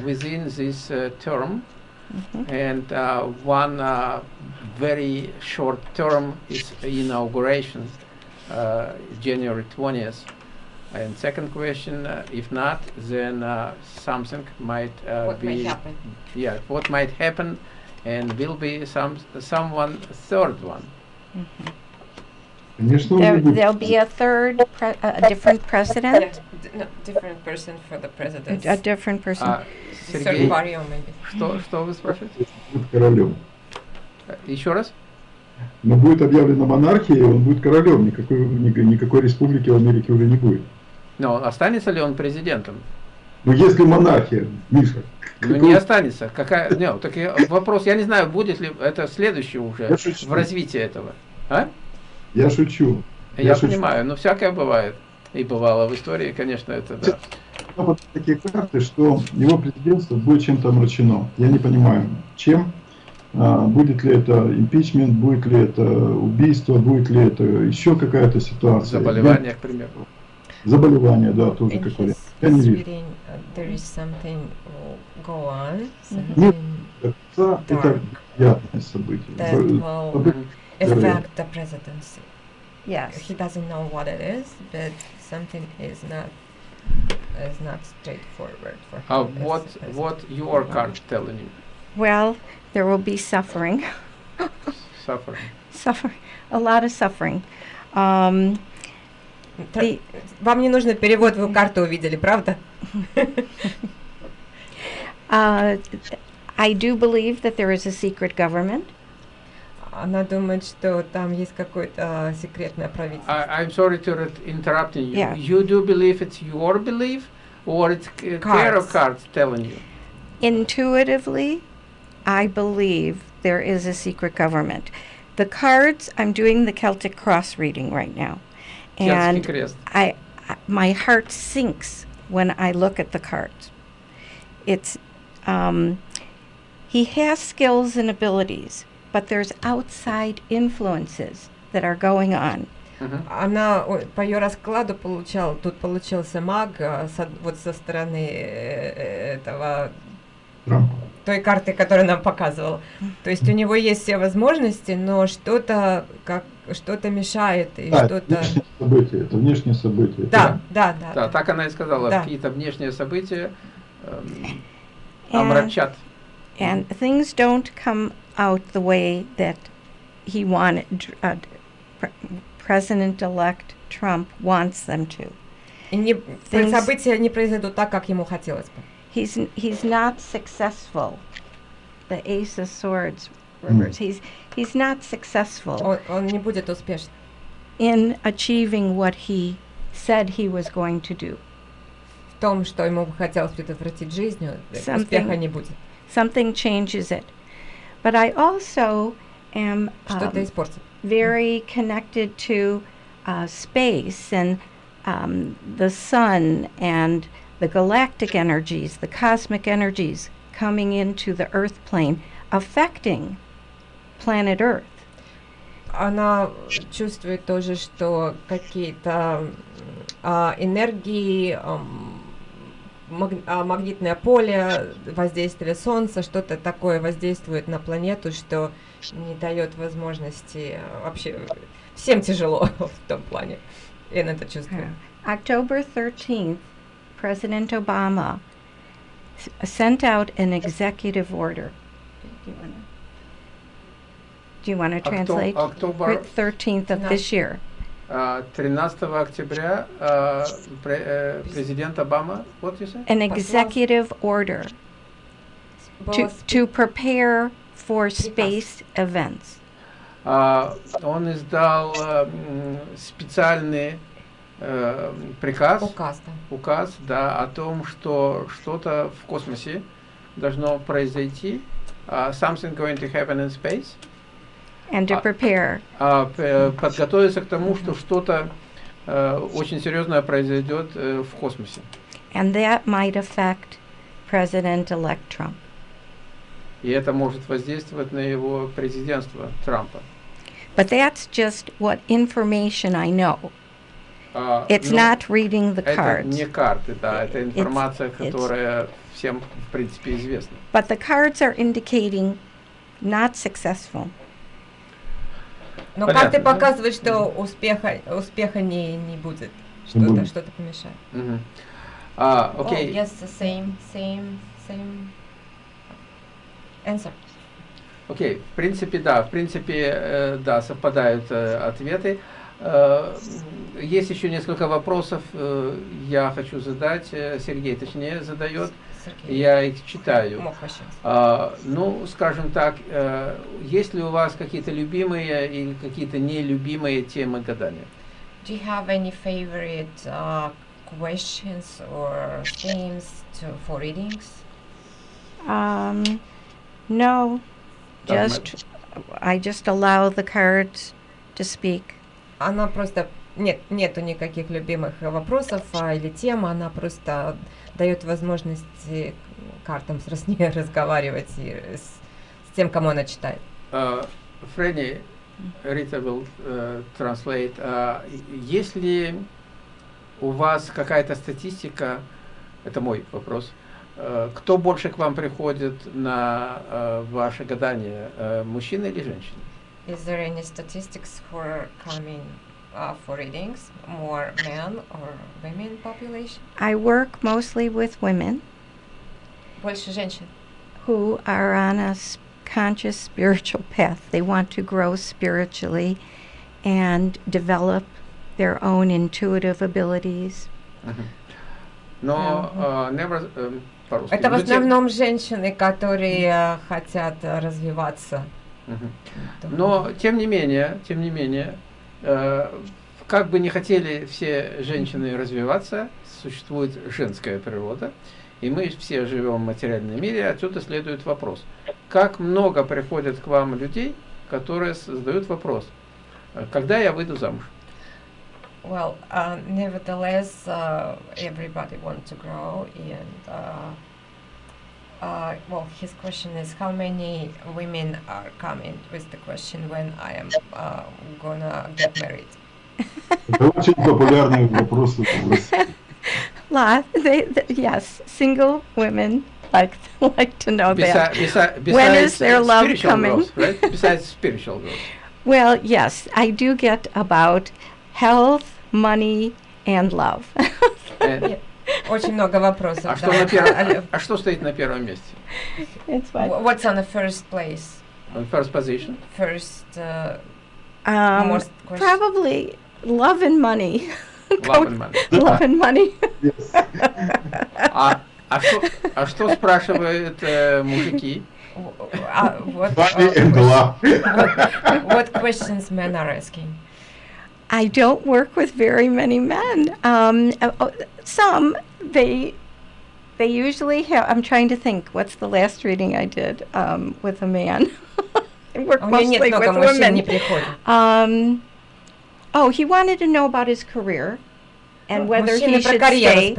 Speaker 4: within this uh, term?
Speaker 1: Mhm.
Speaker 4: And uh, one uh, very short term is inauguration, uh, January 20th. And second question, uh, if not, then uh, something might uh,
Speaker 2: What
Speaker 4: be
Speaker 2: happen?
Speaker 4: yeah, what might happen, and will be some someone third one.
Speaker 3: Конечно, он
Speaker 1: There,
Speaker 3: будет.
Speaker 1: there'll be a third, pre- a different president,
Speaker 2: no, different person for the president.
Speaker 1: a different person.
Speaker 4: А,
Speaker 2: Third
Speaker 4: Сергей,
Speaker 2: party or maybe.
Speaker 4: что что вы спрашиваете?
Speaker 3: будет королем.
Speaker 4: Э, Еще раз?
Speaker 3: Но будет объявлена монархия, и он будет королем. Никакой, ни- никакой республики в Америке уже не будет.
Speaker 4: Но останется ли он президентом?
Speaker 3: Но если монархия, Миша,
Speaker 4: Ну, не останется. Какая? Не, так я- вопрос. Я не знаю, будет ли это следующее уже в развитии этого. А?
Speaker 3: Я шучу.
Speaker 4: Я,
Speaker 3: Я шучу.
Speaker 4: понимаю, но всякое бывает. И бывало в истории, конечно, это да.
Speaker 3: Вот такие карты, что его президентство будет чем-то омрачено. Я не понимаю, чем. А, будет ли это импичмент, будет ли это убийство, будет ли это еще какая-то ситуация.
Speaker 4: Заболевание, к примеру.
Speaker 3: Я- заболевание, да, тоже как вариант. Я не вижу. конца это приятное событие. событие
Speaker 2: affect the presidency.
Speaker 1: Yes.
Speaker 2: He doesn't know what it is, but something is not is not straightforward for him.
Speaker 4: А
Speaker 2: as
Speaker 4: what
Speaker 2: president.
Speaker 4: what your card telling you?
Speaker 1: Well, there will be suffering,
Speaker 4: Suffering.
Speaker 1: suffer, a lot of suffering. Um,
Speaker 2: Тр-
Speaker 1: the-
Speaker 2: Вам не нужно перевод, вы карту увидели, правда?
Speaker 1: uh, I do believe that there is a secret government.
Speaker 2: Она думает, что там есть какое-то а, секретное правительство.
Speaker 4: I, I'm sorry to re- interrupting you.
Speaker 1: Yeah.
Speaker 4: You do believe it's your belief, or it's c- tarot
Speaker 2: Cards.
Speaker 4: cards telling you?
Speaker 1: Intuitively, I believe there is a secret government. The cards, I'm doing the Celtic Cross reading right now.
Speaker 4: Celtic
Speaker 1: And
Speaker 4: Crest.
Speaker 1: I, I my heart sinks when I look at the cards. It's um, he has skills and abilities, but there's outside influences that are going on.
Speaker 4: Мгм.
Speaker 2: Она по ее раскладу получал, тут получился маг а, со- вот со стороны э, этого
Speaker 3: Трампа.
Speaker 2: той карты, которую нам показывала. То есть у него есть все возможности, но что-то как что-то мешает и
Speaker 3: Да,
Speaker 2: что-то.
Speaker 3: событие, это внешнее событие.
Speaker 2: Да, да, да.
Speaker 4: Да,
Speaker 2: да.
Speaker 4: так она и сказала.
Speaker 2: Да.
Speaker 4: Какие-то внешние события эм,
Speaker 1: And,
Speaker 4: омрачат.
Speaker 1: and things don't come out the way that he wanted. dr- Uh, pre- President-elect Trump wants them to.
Speaker 2: И не,
Speaker 1: Things-
Speaker 2: события не произойдут так, как ему хотелось бы.
Speaker 1: He's n- he's not successful. The Ace of Swords reverse. He's he's not successful
Speaker 2: Он, он не будет успешным.
Speaker 1: in achieving what he said he was going to do.
Speaker 2: В том, что ему бы хотелось предотвратить жизнью, э,
Speaker 1: Something-
Speaker 2: успеха не будет.
Speaker 1: Something changes it. But I also am
Speaker 2: Что-то
Speaker 1: um,
Speaker 2: испортит.
Speaker 1: very connected to uh, space and um, the sun and the galactic energies, the cosmic energies coming into the earth plane, affecting planet Earth.
Speaker 2: Она чувствует тоже, что какие-то м, а, энергии, ам, маг- а, магнитное поле, воздействие Солнца, что-то такое воздействует на планету, что не дает возможности а, вообще всем тяжело в том плане. И она это чувствует.
Speaker 1: October 13th, President Obama s- sent out an executive order. Do you want to? Do you want to
Speaker 4: Octo-
Speaker 1: translate?
Speaker 4: October-
Speaker 1: 13th of this year.
Speaker 4: А, 13 октября а, э, президент Обама, what you say?
Speaker 1: An executive order to, to prepare for space events.
Speaker 4: А, он издал а, м, специальный э, приказ,
Speaker 2: Указ, да.
Speaker 4: указ, да, о том, что что-то в космосе должно произойти, а, something going to happen in space,
Speaker 1: And to
Speaker 4: А-
Speaker 1: prepare.
Speaker 4: а, п- подготовиться к тому, что что-то э, очень серьезное произойдет э, в космосе.
Speaker 1: And that might affect President-elect Trump.
Speaker 4: И это может воздействовать на его президентство Трампа.
Speaker 1: But that's just what information I know.
Speaker 4: А,
Speaker 1: It's
Speaker 4: ну,
Speaker 1: not reading the
Speaker 4: это
Speaker 1: cards.
Speaker 4: не карты, да, это информация,
Speaker 1: it's-
Speaker 4: которая всем, в принципе, известна.
Speaker 1: But the cards are indicating not successful.
Speaker 2: Но
Speaker 4: Понятно,
Speaker 2: карты
Speaker 4: да?
Speaker 2: показывают, что успеха, успеха не, не будет. Что-то что помешает.
Speaker 4: Мгм. А,
Speaker 2: Oh,
Speaker 4: окей.
Speaker 2: yes, the same, same, same answer.
Speaker 4: Окей, в принципе, да, в принципе, э, да, совпадают э, ответы. Э, есть еще несколько вопросов, э, я хочу задать, э, Сергей, точнее, задает,
Speaker 2: Сергей,
Speaker 4: я их читаю.
Speaker 2: more questions.
Speaker 4: А, ну, скажем так, э, есть ли у вас какие-то любимые или какие-то нелюбимые темы гадания?
Speaker 2: Do you have any favorite uh, questions or themes to, for readings?
Speaker 1: Um, no, just I just allow the cards to speak.
Speaker 2: Она просто нет, нету никаких любимых вопросов а, или тем, она просто дает возможность э, картам с раз- ней разговаривать и с, с тем, кому она читает.
Speaker 4: Uh, Фрэнни, Рита will uh, translate. Uh, есть ли у вас какая-то статистика, это мой вопрос, uh, кто больше к вам приходит на uh, ваше гадание, uh, мужчины или женщины?
Speaker 2: Is there any statistics are coming uh, for readings? More men or women population?
Speaker 1: I work mostly with women
Speaker 2: Больше женщин.
Speaker 1: who are on a s- conscious spiritual path. They want to grow spiritually and develop their own intuitive abilities.
Speaker 4: Мгм. Но uh, never, um, по-русски.
Speaker 2: Это в
Speaker 4: Но тем-
Speaker 2: основном женщины, которые э, хотят э, развиваться.
Speaker 4: Мгм.
Speaker 2: духовно.
Speaker 4: Но тем не менее, тем не менее, э, как бы не хотели все женщины развиваться, существует женская природа, и мы все живем в материальном мире, отсюда следует вопрос. Как много приходят к вам людей, которые задают вопрос, э, когда я выйду замуж?
Speaker 2: Well, uh, nevertheless, uh, everybody wants to grow, and uh, uh, well, his question is how many women are coming with the question when I am uh, gonna get married.
Speaker 3: Это очень популярный вопрос в России.
Speaker 1: Lot, they, th- yes, single women like like to know that.
Speaker 4: Beси- beси-
Speaker 1: When
Speaker 4: besides
Speaker 1: is their love
Speaker 4: spiritual
Speaker 1: coming?
Speaker 4: growth, right? Besides spiritual growth.
Speaker 1: Well, yes, I do get about health, money, and love.
Speaker 4: And-
Speaker 2: Очень много вопросов.
Speaker 4: а,
Speaker 2: да.
Speaker 4: что на первом,
Speaker 2: А,
Speaker 4: а что стоит на первом месте?
Speaker 1: it's
Speaker 2: uh, wh- What's on the first place?
Speaker 4: On first position?
Speaker 2: First, uh,
Speaker 1: Um,
Speaker 2: most questions.
Speaker 1: probably love and money.
Speaker 4: Love and money.
Speaker 1: Love and money.
Speaker 3: Yes.
Speaker 4: А, а, что, а что спрашивают э, мужики?
Speaker 2: w- w- uh, what,
Speaker 3: Money
Speaker 2: uh,
Speaker 3: and love.
Speaker 2: what, what questions men are asking?
Speaker 1: I don't work with very many men. Um, uh, uh, some they they usually have. I'm trying to think. What's the last reading I did um, with a man? I work mostly with women. Um, oh, he wanted to know about his career and whether he should stay.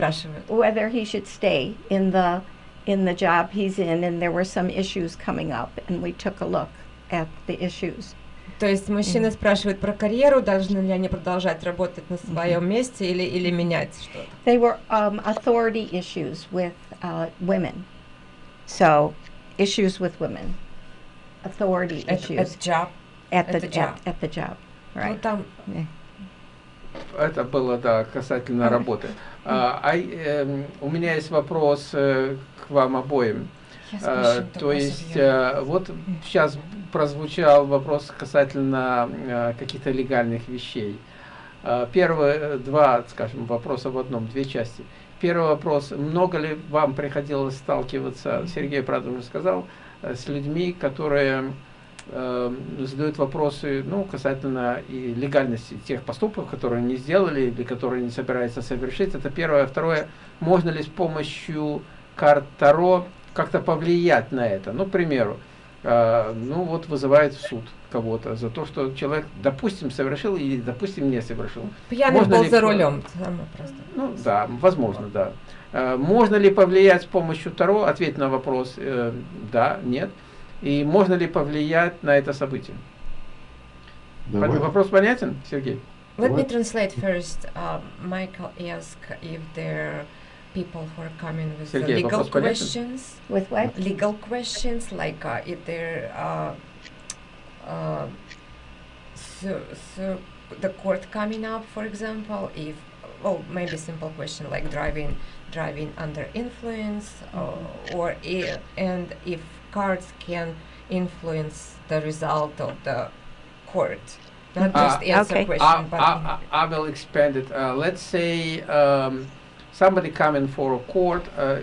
Speaker 1: Whether he should stay in the in the job he's in, and there were some issues coming up, and we took a look at the issues.
Speaker 2: То есть мужчины спрашивают про карьеру, должны ли они продолжать работать на своем месте или, или менять что-то.
Speaker 1: They were um, authority issues with uh, women, so issues with women, authority
Speaker 2: Это,
Speaker 1: issues
Speaker 2: это job.
Speaker 1: at the
Speaker 2: job.
Speaker 1: at, at the job,
Speaker 2: Ну,
Speaker 1: right?
Speaker 2: там
Speaker 1: Yeah.
Speaker 4: Это было, да, касательно работы. А, а, эм, у меня есть вопрос э, к вам обоим. А, то есть, э, вот сейчас прозвучал вопрос касательно э, каких-то легальных вещей. А, Первые э, два, скажем, вопроса в одном, две части. Первый вопрос, много ли вам приходилось сталкиваться, Сергей, правда, уже сказал, э, с людьми, которые э, задают вопросы, ну, касательно и легальности тех поступков, которые они сделали или которые не собираются совершить. Это первое. Второе, можно ли с помощью карт Таро как-то повлиять на это? Ну, к примеру, э, ну, вот вызывает в суд кого-то за то, что человек, допустим, совершил или, допустим, не совершил.
Speaker 2: Пьяный
Speaker 4: можно
Speaker 2: был
Speaker 4: ли
Speaker 2: за рулем.
Speaker 4: Ну, да, возможно, да. Э, Можно ли повлиять с помощью Таро? Ответь на вопрос, э, да, нет. И можно ли повлиять на это событие?
Speaker 3: Давай.
Speaker 4: Вопрос понятен, Сергей?
Speaker 2: Let me translate first. Um, Michael asked if there people who are coming with legal questions.
Speaker 1: With what?
Speaker 2: Legal questions, like uh, if they're uh, uh, so, so the court coming up, for example, if well, maybe simple question like driving driving under influence, uh, mm-hmm. or if, and if cards can influence the result of the court. Not
Speaker 4: uh,
Speaker 2: just answer
Speaker 1: okay.
Speaker 2: question,
Speaker 4: I, I, I, will expand it. Uh, let's say. Um, somebody coming for a court. Uh,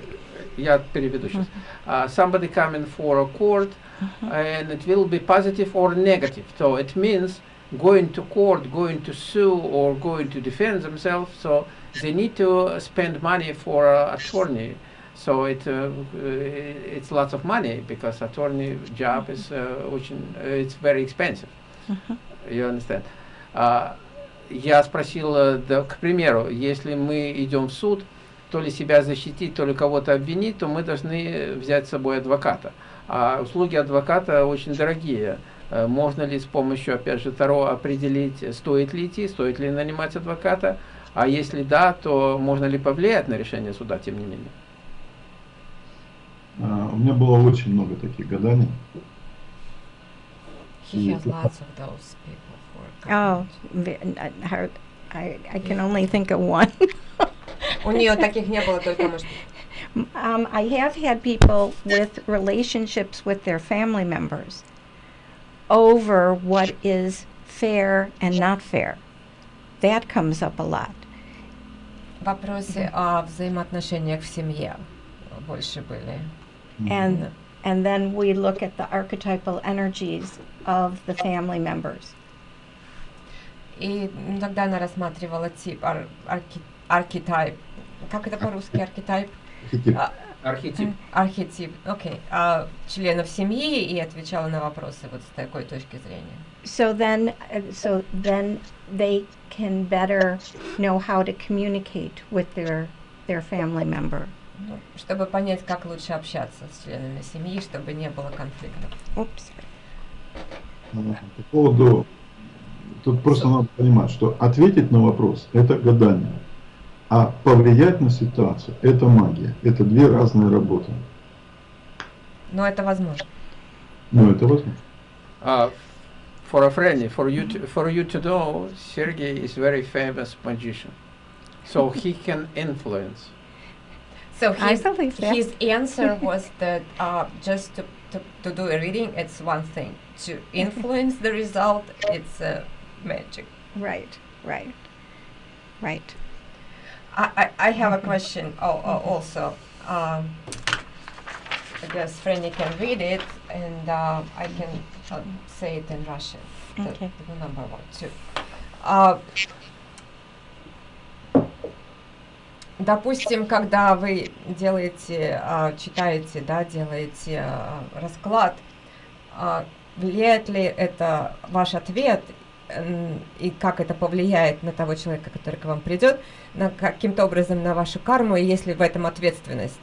Speaker 4: я переведу сейчас. Uh, somebody coming for a court, and it will be positive or negative. So it means going to court, going to sue, or going to defend themselves. So they need to spend money for an attorney. So it uh, uh, it's lots of money because attorney job is uh, очень, uh, it's very expensive. You understand? Я спросил, да, к примеру, если мы идем в суд, то ли себя защитить, то ли кого-то обвинить, то мы должны взять с собой адвоката. А услуги адвоката очень дорогие. Э, Можно ли с помощью, опять же, Таро определить, стоит ли идти, стоит ли нанимать адвоката? А если да, то можно ли повлиять на решение суда, тем не менее?
Speaker 3: А, У меня было очень много таких гаданий.
Speaker 2: he has lots of those people
Speaker 1: Oh,
Speaker 2: coming.
Speaker 1: ve- n- hard- I, I can only think of one.
Speaker 2: У нее таких не было, только может.
Speaker 1: Um, I have had people with relationships with their family members over what is fair and not fair. That comes up a lot.
Speaker 2: В вопросе о взаимоотношениях в семье больше были.
Speaker 1: And and then we look at the archetypal energies of the family members.
Speaker 2: И тогда она рассматривала тип, ар- арки- архетип. Как это по-русски, архетип?
Speaker 3: Архетип.
Speaker 2: А,
Speaker 4: Архетип.
Speaker 2: Архетип, окей. А, членов семьи и отвечала на вопросы вот с такой точки зрения.
Speaker 1: So then uh, so then they can better know how to communicate with their their family member.
Speaker 2: Ну, чтобы понять, как лучше общаться с членами семьи, чтобы не было конфликтов.
Speaker 1: Oops.
Speaker 3: А, По поводу... Тут просто надо понимать, что ответить на вопрос – это гадание, а повлиять на ситуацию – это магия. Это две разные работы.
Speaker 2: Но это возможно.
Speaker 3: Но это возможно.
Speaker 4: Uh, for a friend, for you, to, for you to know, Sergey is very famous magician, so he can influence.
Speaker 2: So his, his answer was that uh, just to, to, to do a reading, it's one thing. To influence the result, it's uh, magic.
Speaker 1: Right, right, right.
Speaker 2: I, I, I have a question al- al- also. Um, I guess Franny can read it, and uh, I can uh, say it in Russian. The-
Speaker 1: Okay.
Speaker 2: the number one, two. А, допустим, когда вы делаете, а, читаете, да, делаете а, расклад, а, влияет ли это ваш ответ и как это повлияет на того человека, который к вам придет, на каким-то образом на вашу карму, и есть ли в этом ответственность?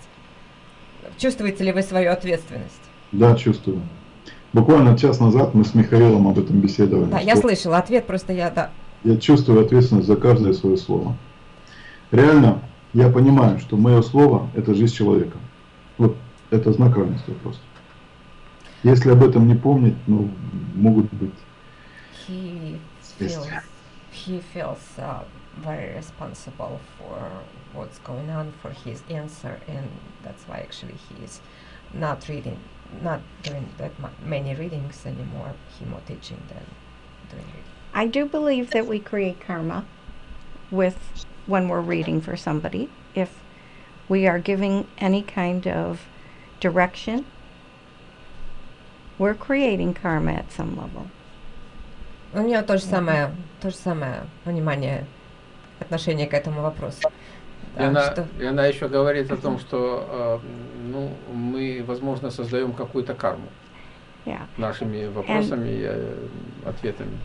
Speaker 2: Чувствуете ли вы свою ответственность?
Speaker 3: Да, чувствую. Буквально час назад мы с Михаилом об этом беседовали.
Speaker 2: Да, я слышала ответ, просто я, да.
Speaker 3: Я чувствую ответственность за каждое свое слово. Реально, я понимаю, что мое слово – это жизнь человека. Вот это знак равенства просто. Если об этом не помнить, ну, могут быть
Speaker 2: He feels, he feels uh, very responsible for what's going on, for his answer, and that's why actually he is not reading, not doing that mu- many readings anymore. He more teaching than doing reading.
Speaker 1: I do believe that we create karma with when we're reading for somebody. If we are giving any kind of direction, we're creating karma at some level.
Speaker 2: У нее то же самое, то же самое понимание, отношение к этому вопросу.
Speaker 4: И
Speaker 2: Да,
Speaker 4: она,
Speaker 2: что-
Speaker 4: и она еще говорит о том, что э, ну, мы, возможно, создаем какую-то карму
Speaker 1: Yeah.
Speaker 4: нашими вопросами и э, ответами.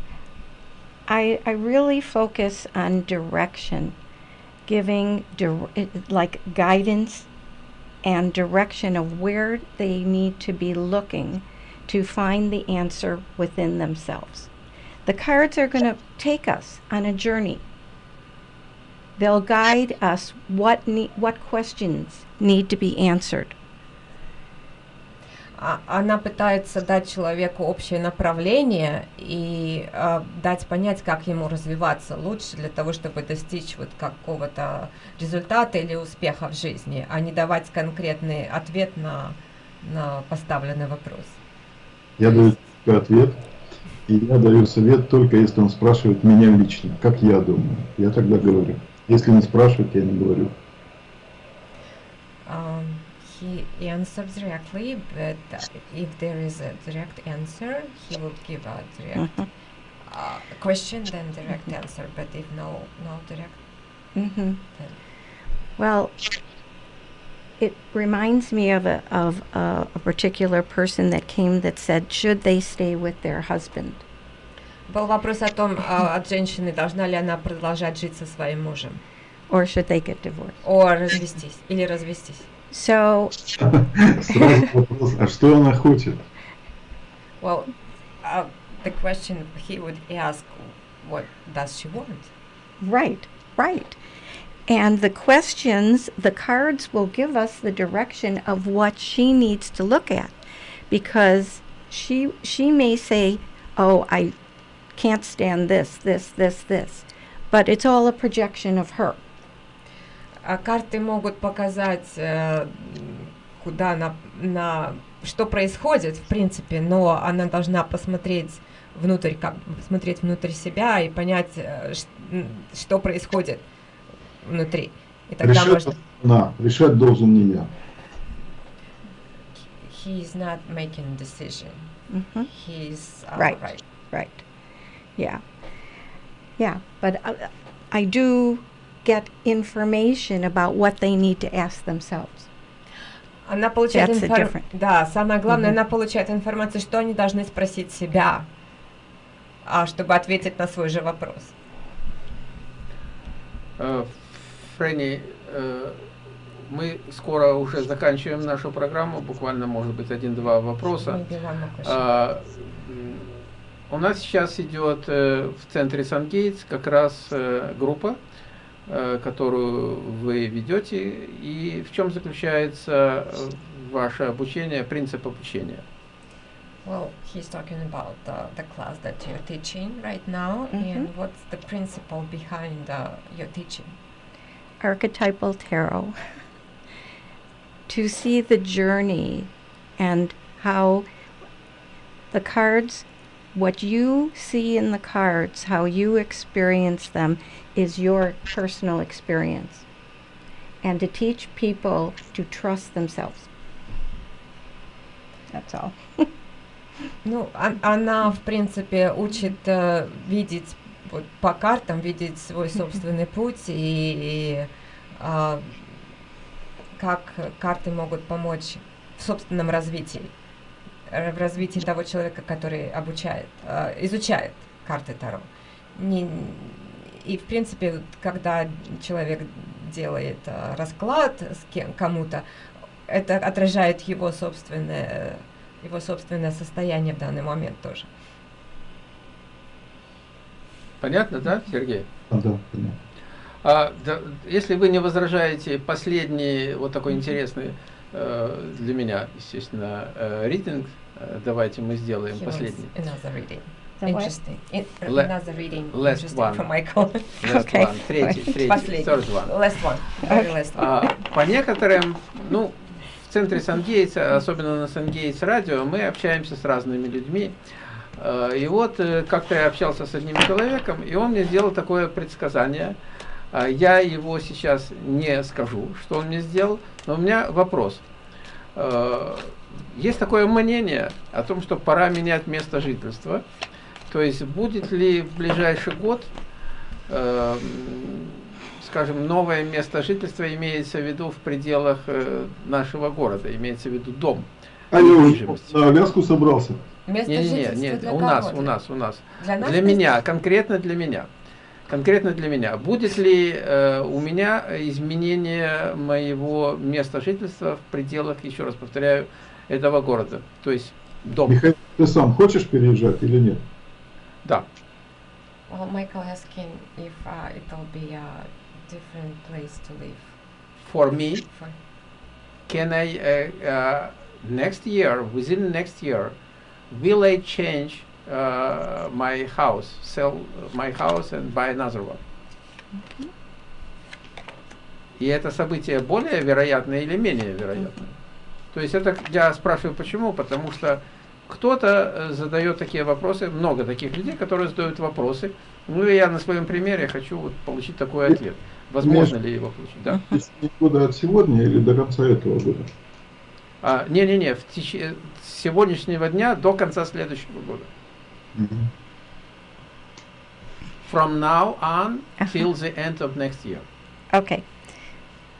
Speaker 1: I, I really focus on direction, giving dir- like guidance and direction of where they need to be looking to find the answer within themselves. The cards are going to take us on a journey. They'll guide us what ne- what questions need to be answered.
Speaker 2: А- она пытается дать человеку общее направление и а, дать понять, как ему развиваться лучше для того, чтобы достичь вот какого-то результата или успеха в жизни, а не давать конкретный ответ на, на поставленный вопрос.
Speaker 3: Я даю ответ, и я даю совет только если он спрашивает меня лично, как я думаю. Я тогда говорю. Если не спрашивает, я не говорю.
Speaker 2: Um, he answers directly, but uh, if there is a direct answer, he will give a direct
Speaker 1: Mhm.
Speaker 2: uh, question, then direct answer. But if no, no direct,
Speaker 1: hmm
Speaker 2: then
Speaker 1: Well, it reminds me of a of a, a particular person that came that said, should they stay with their husband?
Speaker 2: Был вопрос о том, а, от женщины, должна ли она продолжать жить со своим мужем,
Speaker 1: or should they get divorced?
Speaker 2: о развестись или развестись.
Speaker 1: So,
Speaker 3: Сразу вопрос, а что она хочет?
Speaker 2: Well, uh, the question he would ask, what does she want?
Speaker 1: right, right. And the questions, the cards will give us the direction of what she needs to look at because she she may say, "Oh, I can't stand this, this, this, this." But it's all a projection of her.
Speaker 2: А карты могут показать, э, м, куда она, на что происходит, в принципе, но она должна посмотреть внутрь, как смотреть внутрь себя и понять, э, ш- м, что происходит Внутри. И тогда
Speaker 3: Решать
Speaker 2: можно.
Speaker 3: она, решать должен не я.
Speaker 2: He is not making decision.
Speaker 1: hmm
Speaker 2: He's uh,
Speaker 1: Right.
Speaker 2: right.
Speaker 1: Right. Yeah. Yeah. But uh, I do get information about what they need to ask themselves.
Speaker 2: Она получает
Speaker 1: That's
Speaker 2: инфор-
Speaker 1: difference.
Speaker 2: Да, самое главное,
Speaker 1: Мгм.
Speaker 2: она получает информацию, что они должны спросить себя, а, чтобы ответить на свой же вопрос.
Speaker 4: Э, Фрэнни, э, мы скоро уже заканчиваем нашу программу, буквально, может быть, один-два вопроса. А, У нас сейчас идет э, в центре Сангейтс как раз э, группа, э, которую вы ведете. И в чем заключается ваше обучение, принцип обучения?
Speaker 2: Well, he's talking about uh, the class that you're teaching right now,
Speaker 1: Mhm.
Speaker 2: and what's the principle behind uh, your teaching?
Speaker 1: Archetypal tarot. to see the journey and how the cards, what you see in the cards, how you experience them, is your personal experience. And to teach people to trust themselves. That's all.
Speaker 2: Ну, он- она, в принципе, учит э, видеть вот, по картам, видеть свой собственный путь и, и, а, как карты могут помочь в собственном развитии, в развитии того человека, который обучает, э, изучает карты Таро. Не, и, в принципе, когда человек делает а, расклад с кем, кому-то, это отражает его собственное, его собственное состояние в данный момент тоже.
Speaker 4: Понятно, да, Сергей?
Speaker 3: А, да, понятно.
Speaker 4: А, да, если вы не возражаете, последний вот такой интересный э, для меня, естественно, э, рейтинг, э, давайте мы сделаем
Speaker 2: He
Speaker 4: последний.
Speaker 2: Another reading. Interesting. In,
Speaker 4: Le-
Speaker 2: another reading.
Speaker 4: last
Speaker 2: interesting
Speaker 4: one.
Speaker 2: for Michael.
Speaker 4: Last
Speaker 1: Okay.
Speaker 4: one, третий, третий,
Speaker 2: Последний.
Speaker 4: third one.
Speaker 2: Last one. Very last one.
Speaker 4: А, по некоторым, ну, в центре Сангейтса, особенно на Сангейтс радио, мы общаемся с разными людьми. А, И вот э, как-то я общался с одним человеком, и он мне сделал такое предсказание. А, Я его сейчас не скажу, что он мне сделал, но у меня вопрос. Есть такое мнение о том, что пора менять место жительства. То есть будет ли в ближайший год э, м, скажем, новое место жительства имеется в виду в пределах э, нашего города, имеется в виду дом.
Speaker 3: А я уже на Аляску собрался.
Speaker 2: Место
Speaker 4: Не, не, не,
Speaker 2: для
Speaker 4: у нас, у нас, у нас.
Speaker 2: Для нас
Speaker 4: Для меня, конкретно для меня. Конкретно для меня. Будет ли э, у меня изменение моего места жительства в пределах, еще раз повторяю, этого города? То есть дом.
Speaker 3: Михаил, ты сам хочешь переезжать или нет?
Speaker 4: Да.
Speaker 2: Well, Michael asking if uh, it will be a different place to live.
Speaker 4: For me,
Speaker 2: For,
Speaker 4: can I uh, uh, next year within next year will I change uh, my house sell my house and buy another one? И это событие более вероятное или менее вероятное? То есть это я спрашиваю почему? Потому что кто-то э, задает такие вопросы много таких людей которые задают вопросы. Ну и я на своем примере хочу вот получить такой ответ. Возможно ли его получить? Да?
Speaker 3: течение года от сегодня или до конца этого года?
Speaker 4: А, Не-не-не, в теч- с сегодняшнего дня до конца следующего года.
Speaker 3: Мгм.
Speaker 4: From now on till the end of next year.
Speaker 1: Okay.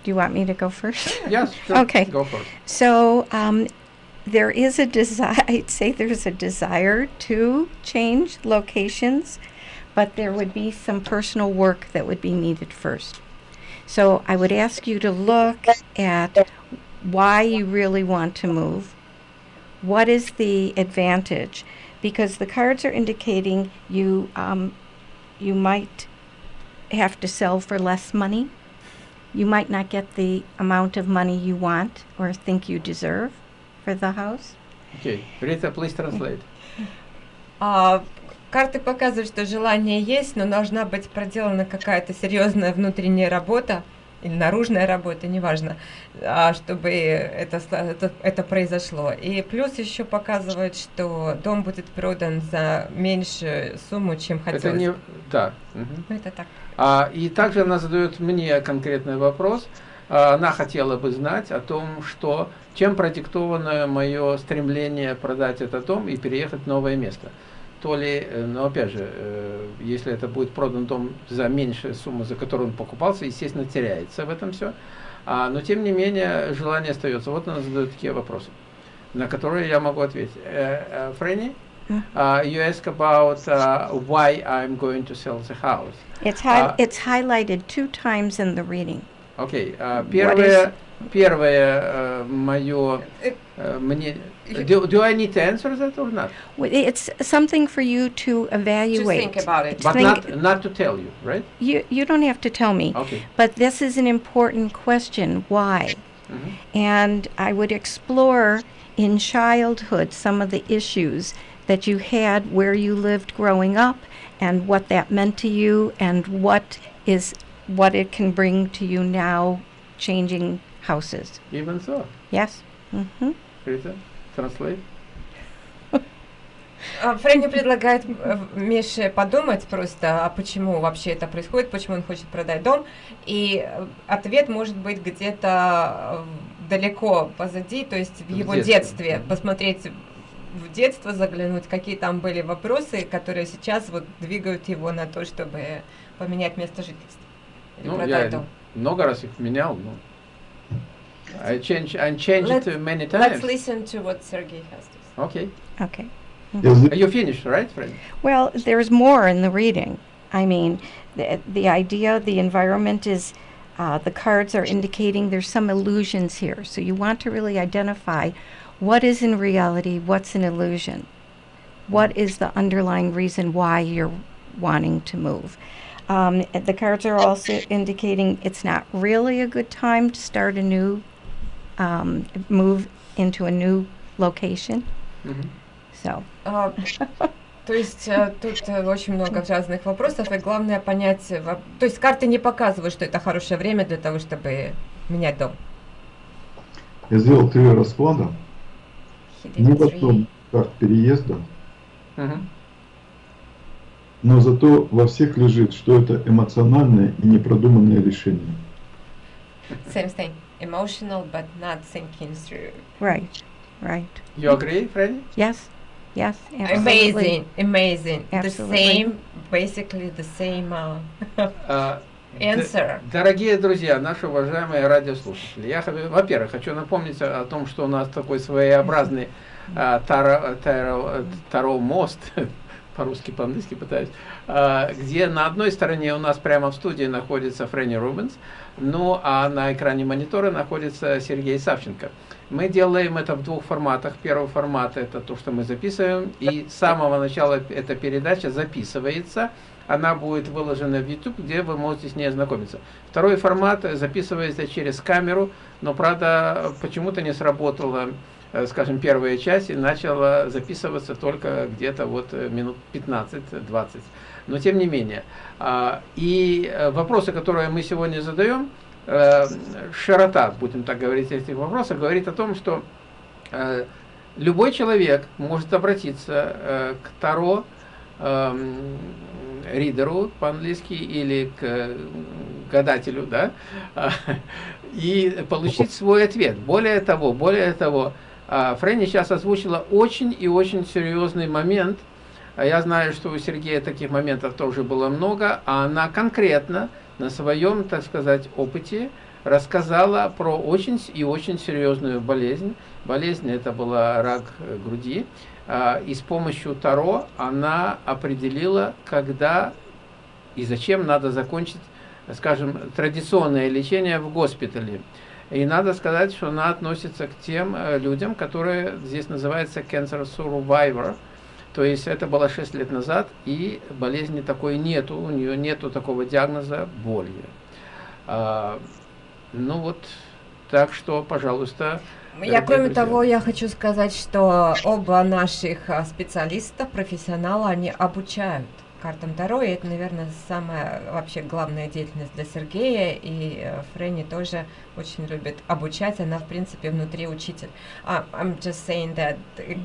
Speaker 1: Do you want me to go first?
Speaker 4: Yes, sure.
Speaker 1: Okay.
Speaker 4: Go first.
Speaker 1: So um, there is a desire, I'd say there's a desire to change locations, but there would be some personal work that would be needed first. So I would ask you to look at why you really want to move. What is the advantage? Because the cards are indicating you um, you might have to sell for less money. You might not get the amount of money you want or think you deserve for the house.
Speaker 4: Okay. Rita, please translate.
Speaker 2: А, карты показывают, что желание есть, но должна быть проделана какая-то серьезная внутренняя работа или наружная работа, неважно, а, чтобы это, это, это произошло. И плюс еще показывает, что дом будет продан за меньшую сумму, чем
Speaker 4: Это
Speaker 2: хотелось.
Speaker 4: не... Да.
Speaker 2: Ну, это так.
Speaker 4: А, и также она задает мне конкретный вопрос. А, Она хотела бы знать о том, что чем продиктовано мое стремление продать этот дом и переехать в новое место. То ли, э, но опять же, э, если это будет продан дом за меньшую сумму, за которую он покупался, естественно, теряется в этом все. А, но тем не менее, желание остается. Вот она задает такие вопросы, на которые я могу ответить. Э, Фрэнни, uh, you ask about uh, why I'm going to sell the house.
Speaker 1: It's hi-
Speaker 4: Uh,
Speaker 1: it's highlighted two times in the reading.
Speaker 4: Окей, а,
Speaker 1: What
Speaker 4: первое, первое э, мое
Speaker 2: Э,
Speaker 4: э, мне. Do, do I need to answer that or not?
Speaker 1: W- It's something for you to
Speaker 2: To
Speaker 1: evaluate.
Speaker 2: think about it.
Speaker 4: But
Speaker 1: Think-
Speaker 4: not not to tell you, right?
Speaker 1: You you don't have to tell me,
Speaker 4: Okay.
Speaker 1: but this is an important question. Why?
Speaker 4: Mhm.
Speaker 1: And I would explore in childhood some of the issues that you had where you lived growing up and what that meant to you and what is what it can bring to you now changing houses.
Speaker 4: Even so,
Speaker 1: Yes? Mhm.
Speaker 4: Rita, translate.
Speaker 2: А, Фрэнни предлагает э, Мише подумать просто, а почему вообще это происходит, почему он хочет продать дом. И э, ответ может быть где-то э, далеко позади, то есть в
Speaker 4: В
Speaker 2: его
Speaker 4: детстве.
Speaker 2: детстве. Посмотреть в детство, заглянуть, какие там были вопросы, которые сейчас вот двигают его на то, чтобы поменять место жительства. Или
Speaker 4: Ну,
Speaker 2: продать
Speaker 4: я
Speaker 2: дом.
Speaker 4: много раз их менял, но I change I change it many times.
Speaker 2: Let's listen to what Sergei has to say.
Speaker 4: Okay.
Speaker 1: Okay.
Speaker 3: Mm -hmm.
Speaker 4: You finished, right, friend?
Speaker 1: Well, there's more in the reading. I mean, the, the idea, the environment is, uh, the cards are indicating there's some illusions here. So you want to really identify what is in reality, what's an illusion, what is the underlying reason why you're wanting to move. Um, the cards are also indicating it's not really a good time to start a new um, move into a new location.
Speaker 4: Мгм.
Speaker 1: So,
Speaker 2: А, то есть э, тут э, очень много разных вопросов, и главное понять, э, то есть карты не показывают, что это хорошее время для того, чтобы менять дом.
Speaker 3: Я сделал три расклада. Ни в одном карт переезда,
Speaker 4: Мгм.
Speaker 3: но зато во всех лежит, что это эмоциональное и непродуманное решение.
Speaker 2: Same thing. Emotional, but not thinking through.
Speaker 1: right, right.
Speaker 4: You agree, Freddy?
Speaker 1: Yes, yes, absolutely.
Speaker 2: Amazing, amazing.
Speaker 1: Absolutely.
Speaker 2: The same, basically the same uh,
Speaker 4: д-
Speaker 2: answer.
Speaker 4: Дорогие друзья, наши уважаемые радиослушатели, я, во-первых, хочу напомнить о, том, что у нас такой своеобразный а, таро, таро- таро мост, по-русски, по-английски пытаюсь, а, где на одной стороне у нас прямо в студии находится Фрэнни Рубенс, ну а на экране монитора находится Сергей Савченко. Мы делаем это в двух форматах. Первый формат это то, что мы записываем, и с самого начала эта передача записывается, она будет выложена в YouTube, где вы можете с ней ознакомиться. Второй формат записывается через камеру, но, правда, почему-то не сработала, э, скажем, первая часть и начала записываться только где-то вот э, минут 15-20. Но тем не менее. А, И э, вопросы, которые мы сегодня задаем, э, широта, будем так говорить, этих вопросов, говорит о том, что э, любой человек может обратиться к Таро, эм, ридеру по-английски или к гадателю, да, а, и получить свой ответ. Более того, более того, а, Фрэнни сейчас озвучила очень и очень серьезный момент. А Я знаю, что у Сергея таких моментов тоже было много, а она конкретно на своем, так сказать, опыте рассказала про очень и очень серьезную болезнь. Болезнь это была рак э, груди. А, И с помощью Таро она определила, когда и зачем надо закончить, скажем, традиционное лечение в госпитале. И надо сказать, что она относится к тем э, людям, которые здесь называются cancer survivor. То есть это было 6 лет назад, и болезни такой нету, у нее нету такого диагноза боли. А, ну вот, так что, пожалуйста,
Speaker 2: Я, кроме
Speaker 4: друзья.
Speaker 2: того, я хочу сказать, что оба наших а, специалиста, профессионала, они обучают картам Таро, и это, наверное, самая вообще главная деятельность для Сергея, и э, Фрэнни тоже очень любит обучать, она, в принципе, внутри учитель. А, I'm just saying that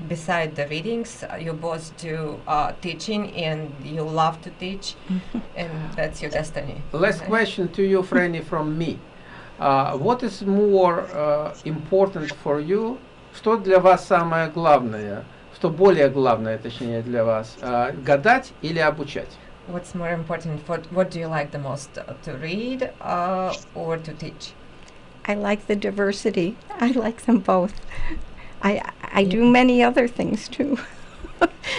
Speaker 2: beside the readings, you both do uh, teaching, and you love to teach, and that's your destiny.
Speaker 4: Last question to you, Franny, from me. Uh, what is more uh, important for you? Что для вас самое главное? Что более главное, точнее, для вас? Uh, гадать или обучать?
Speaker 2: What's more important? What, what do you like the most, uh, to read uh, or to teach?
Speaker 1: I like the diversity. I like them both. I I do many other things too.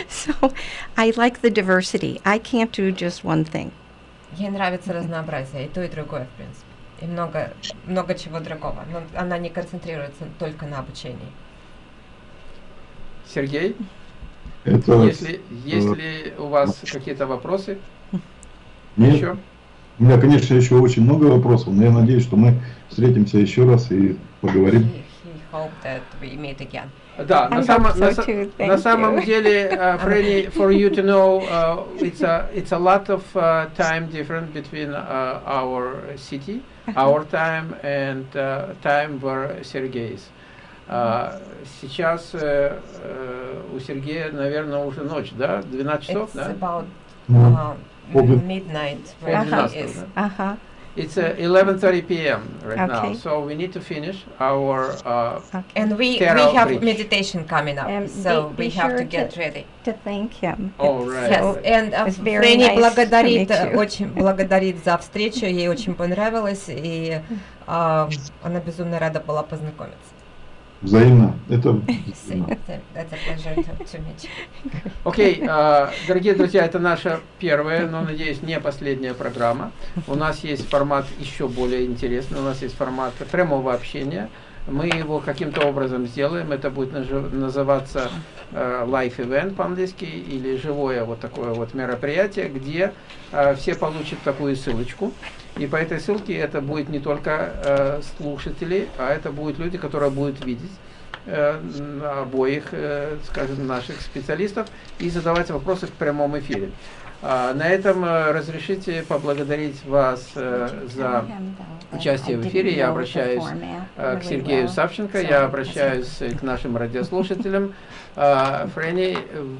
Speaker 1: so I like the diversity. I can't do just one thing.
Speaker 2: Ей нравится разнообразие, и то, и другое, в принципе. И много, много чего другого. Но она не концентрируется только на обучении.
Speaker 4: Сергей,
Speaker 3: Это
Speaker 4: если, если у вас какие-то вопросы
Speaker 3: нет,
Speaker 4: еще?
Speaker 3: У меня, конечно, еще очень много вопросов, но я надеюсь, что мы встретимся еще раз и поговорим.
Speaker 4: Да, на, само-
Speaker 1: so
Speaker 4: на
Speaker 1: too.
Speaker 4: на самом деле, uh, Фрэнни, for you to know, uh, it's a it's a lot of uh, time difference between uh, our city, our time and uh, time where Сергей is. Uh, сейчас э, э, у Сергея, наверное, уже ночь, да? 12 часов,
Speaker 2: It's
Speaker 4: да?
Speaker 2: about
Speaker 3: Ну,
Speaker 2: uh, midnight is.
Speaker 1: Uh-huh.
Speaker 4: It's uh, 11:30 p.m. right now,
Speaker 1: Okay.
Speaker 4: so we need to finish our. Uh,
Speaker 1: Okay.
Speaker 2: And we, we have
Speaker 4: bridge.
Speaker 2: meditation coming up,
Speaker 1: And
Speaker 2: so
Speaker 1: be-
Speaker 2: we
Speaker 1: be
Speaker 2: have
Speaker 1: sure
Speaker 2: to get
Speaker 1: to-
Speaker 2: ready.
Speaker 1: to thank him.
Speaker 4: Oh,
Speaker 1: It's
Speaker 4: right.
Speaker 2: Yes, and uh,
Speaker 1: nice
Speaker 2: благодарит, э, очень благодарит за встречу, ей очень понравилось, и а, она безумно рада была познакомиться.
Speaker 3: Взаимно. Это.
Speaker 4: Окей, а, дорогие друзья, это наша первая, но, надеюсь, не последняя программа. У нас есть формат еще более интересный, у нас есть формат прямого общения. Мы его каким-то образом сделаем, это будет называться э, live event по-английски или живое вот такое вот мероприятие, где э, все получат такую ссылочку. И по этой ссылке это будет не только э, слушатели, а это будут люди, которые будут видеть э, обоих, э, скажем, наших специалистов и задавать вопросы в прямом эфире. А, на этом э, разрешите поблагодарить вас э, за участие в эфире. Я обращаюсь э, к Сергею Савченко, я обращаюсь э, к нашим радиослушателям. Uh, Franny,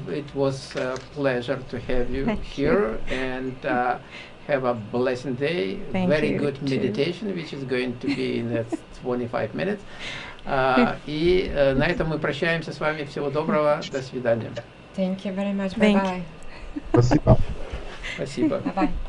Speaker 4: it was a pleasure to have you here and uh, have a blessed day.
Speaker 1: Thank
Speaker 4: Very
Speaker 1: you,
Speaker 4: good
Speaker 1: too.
Speaker 4: meditation, which is going to be in that 25 minutes. А, и э, на этом мы прощаемся с вами. Всего доброго. До свидания.
Speaker 2: Thank you very much. Bye-bye.
Speaker 3: спасибо.
Speaker 4: Спасибо.
Speaker 2: Bye-bye.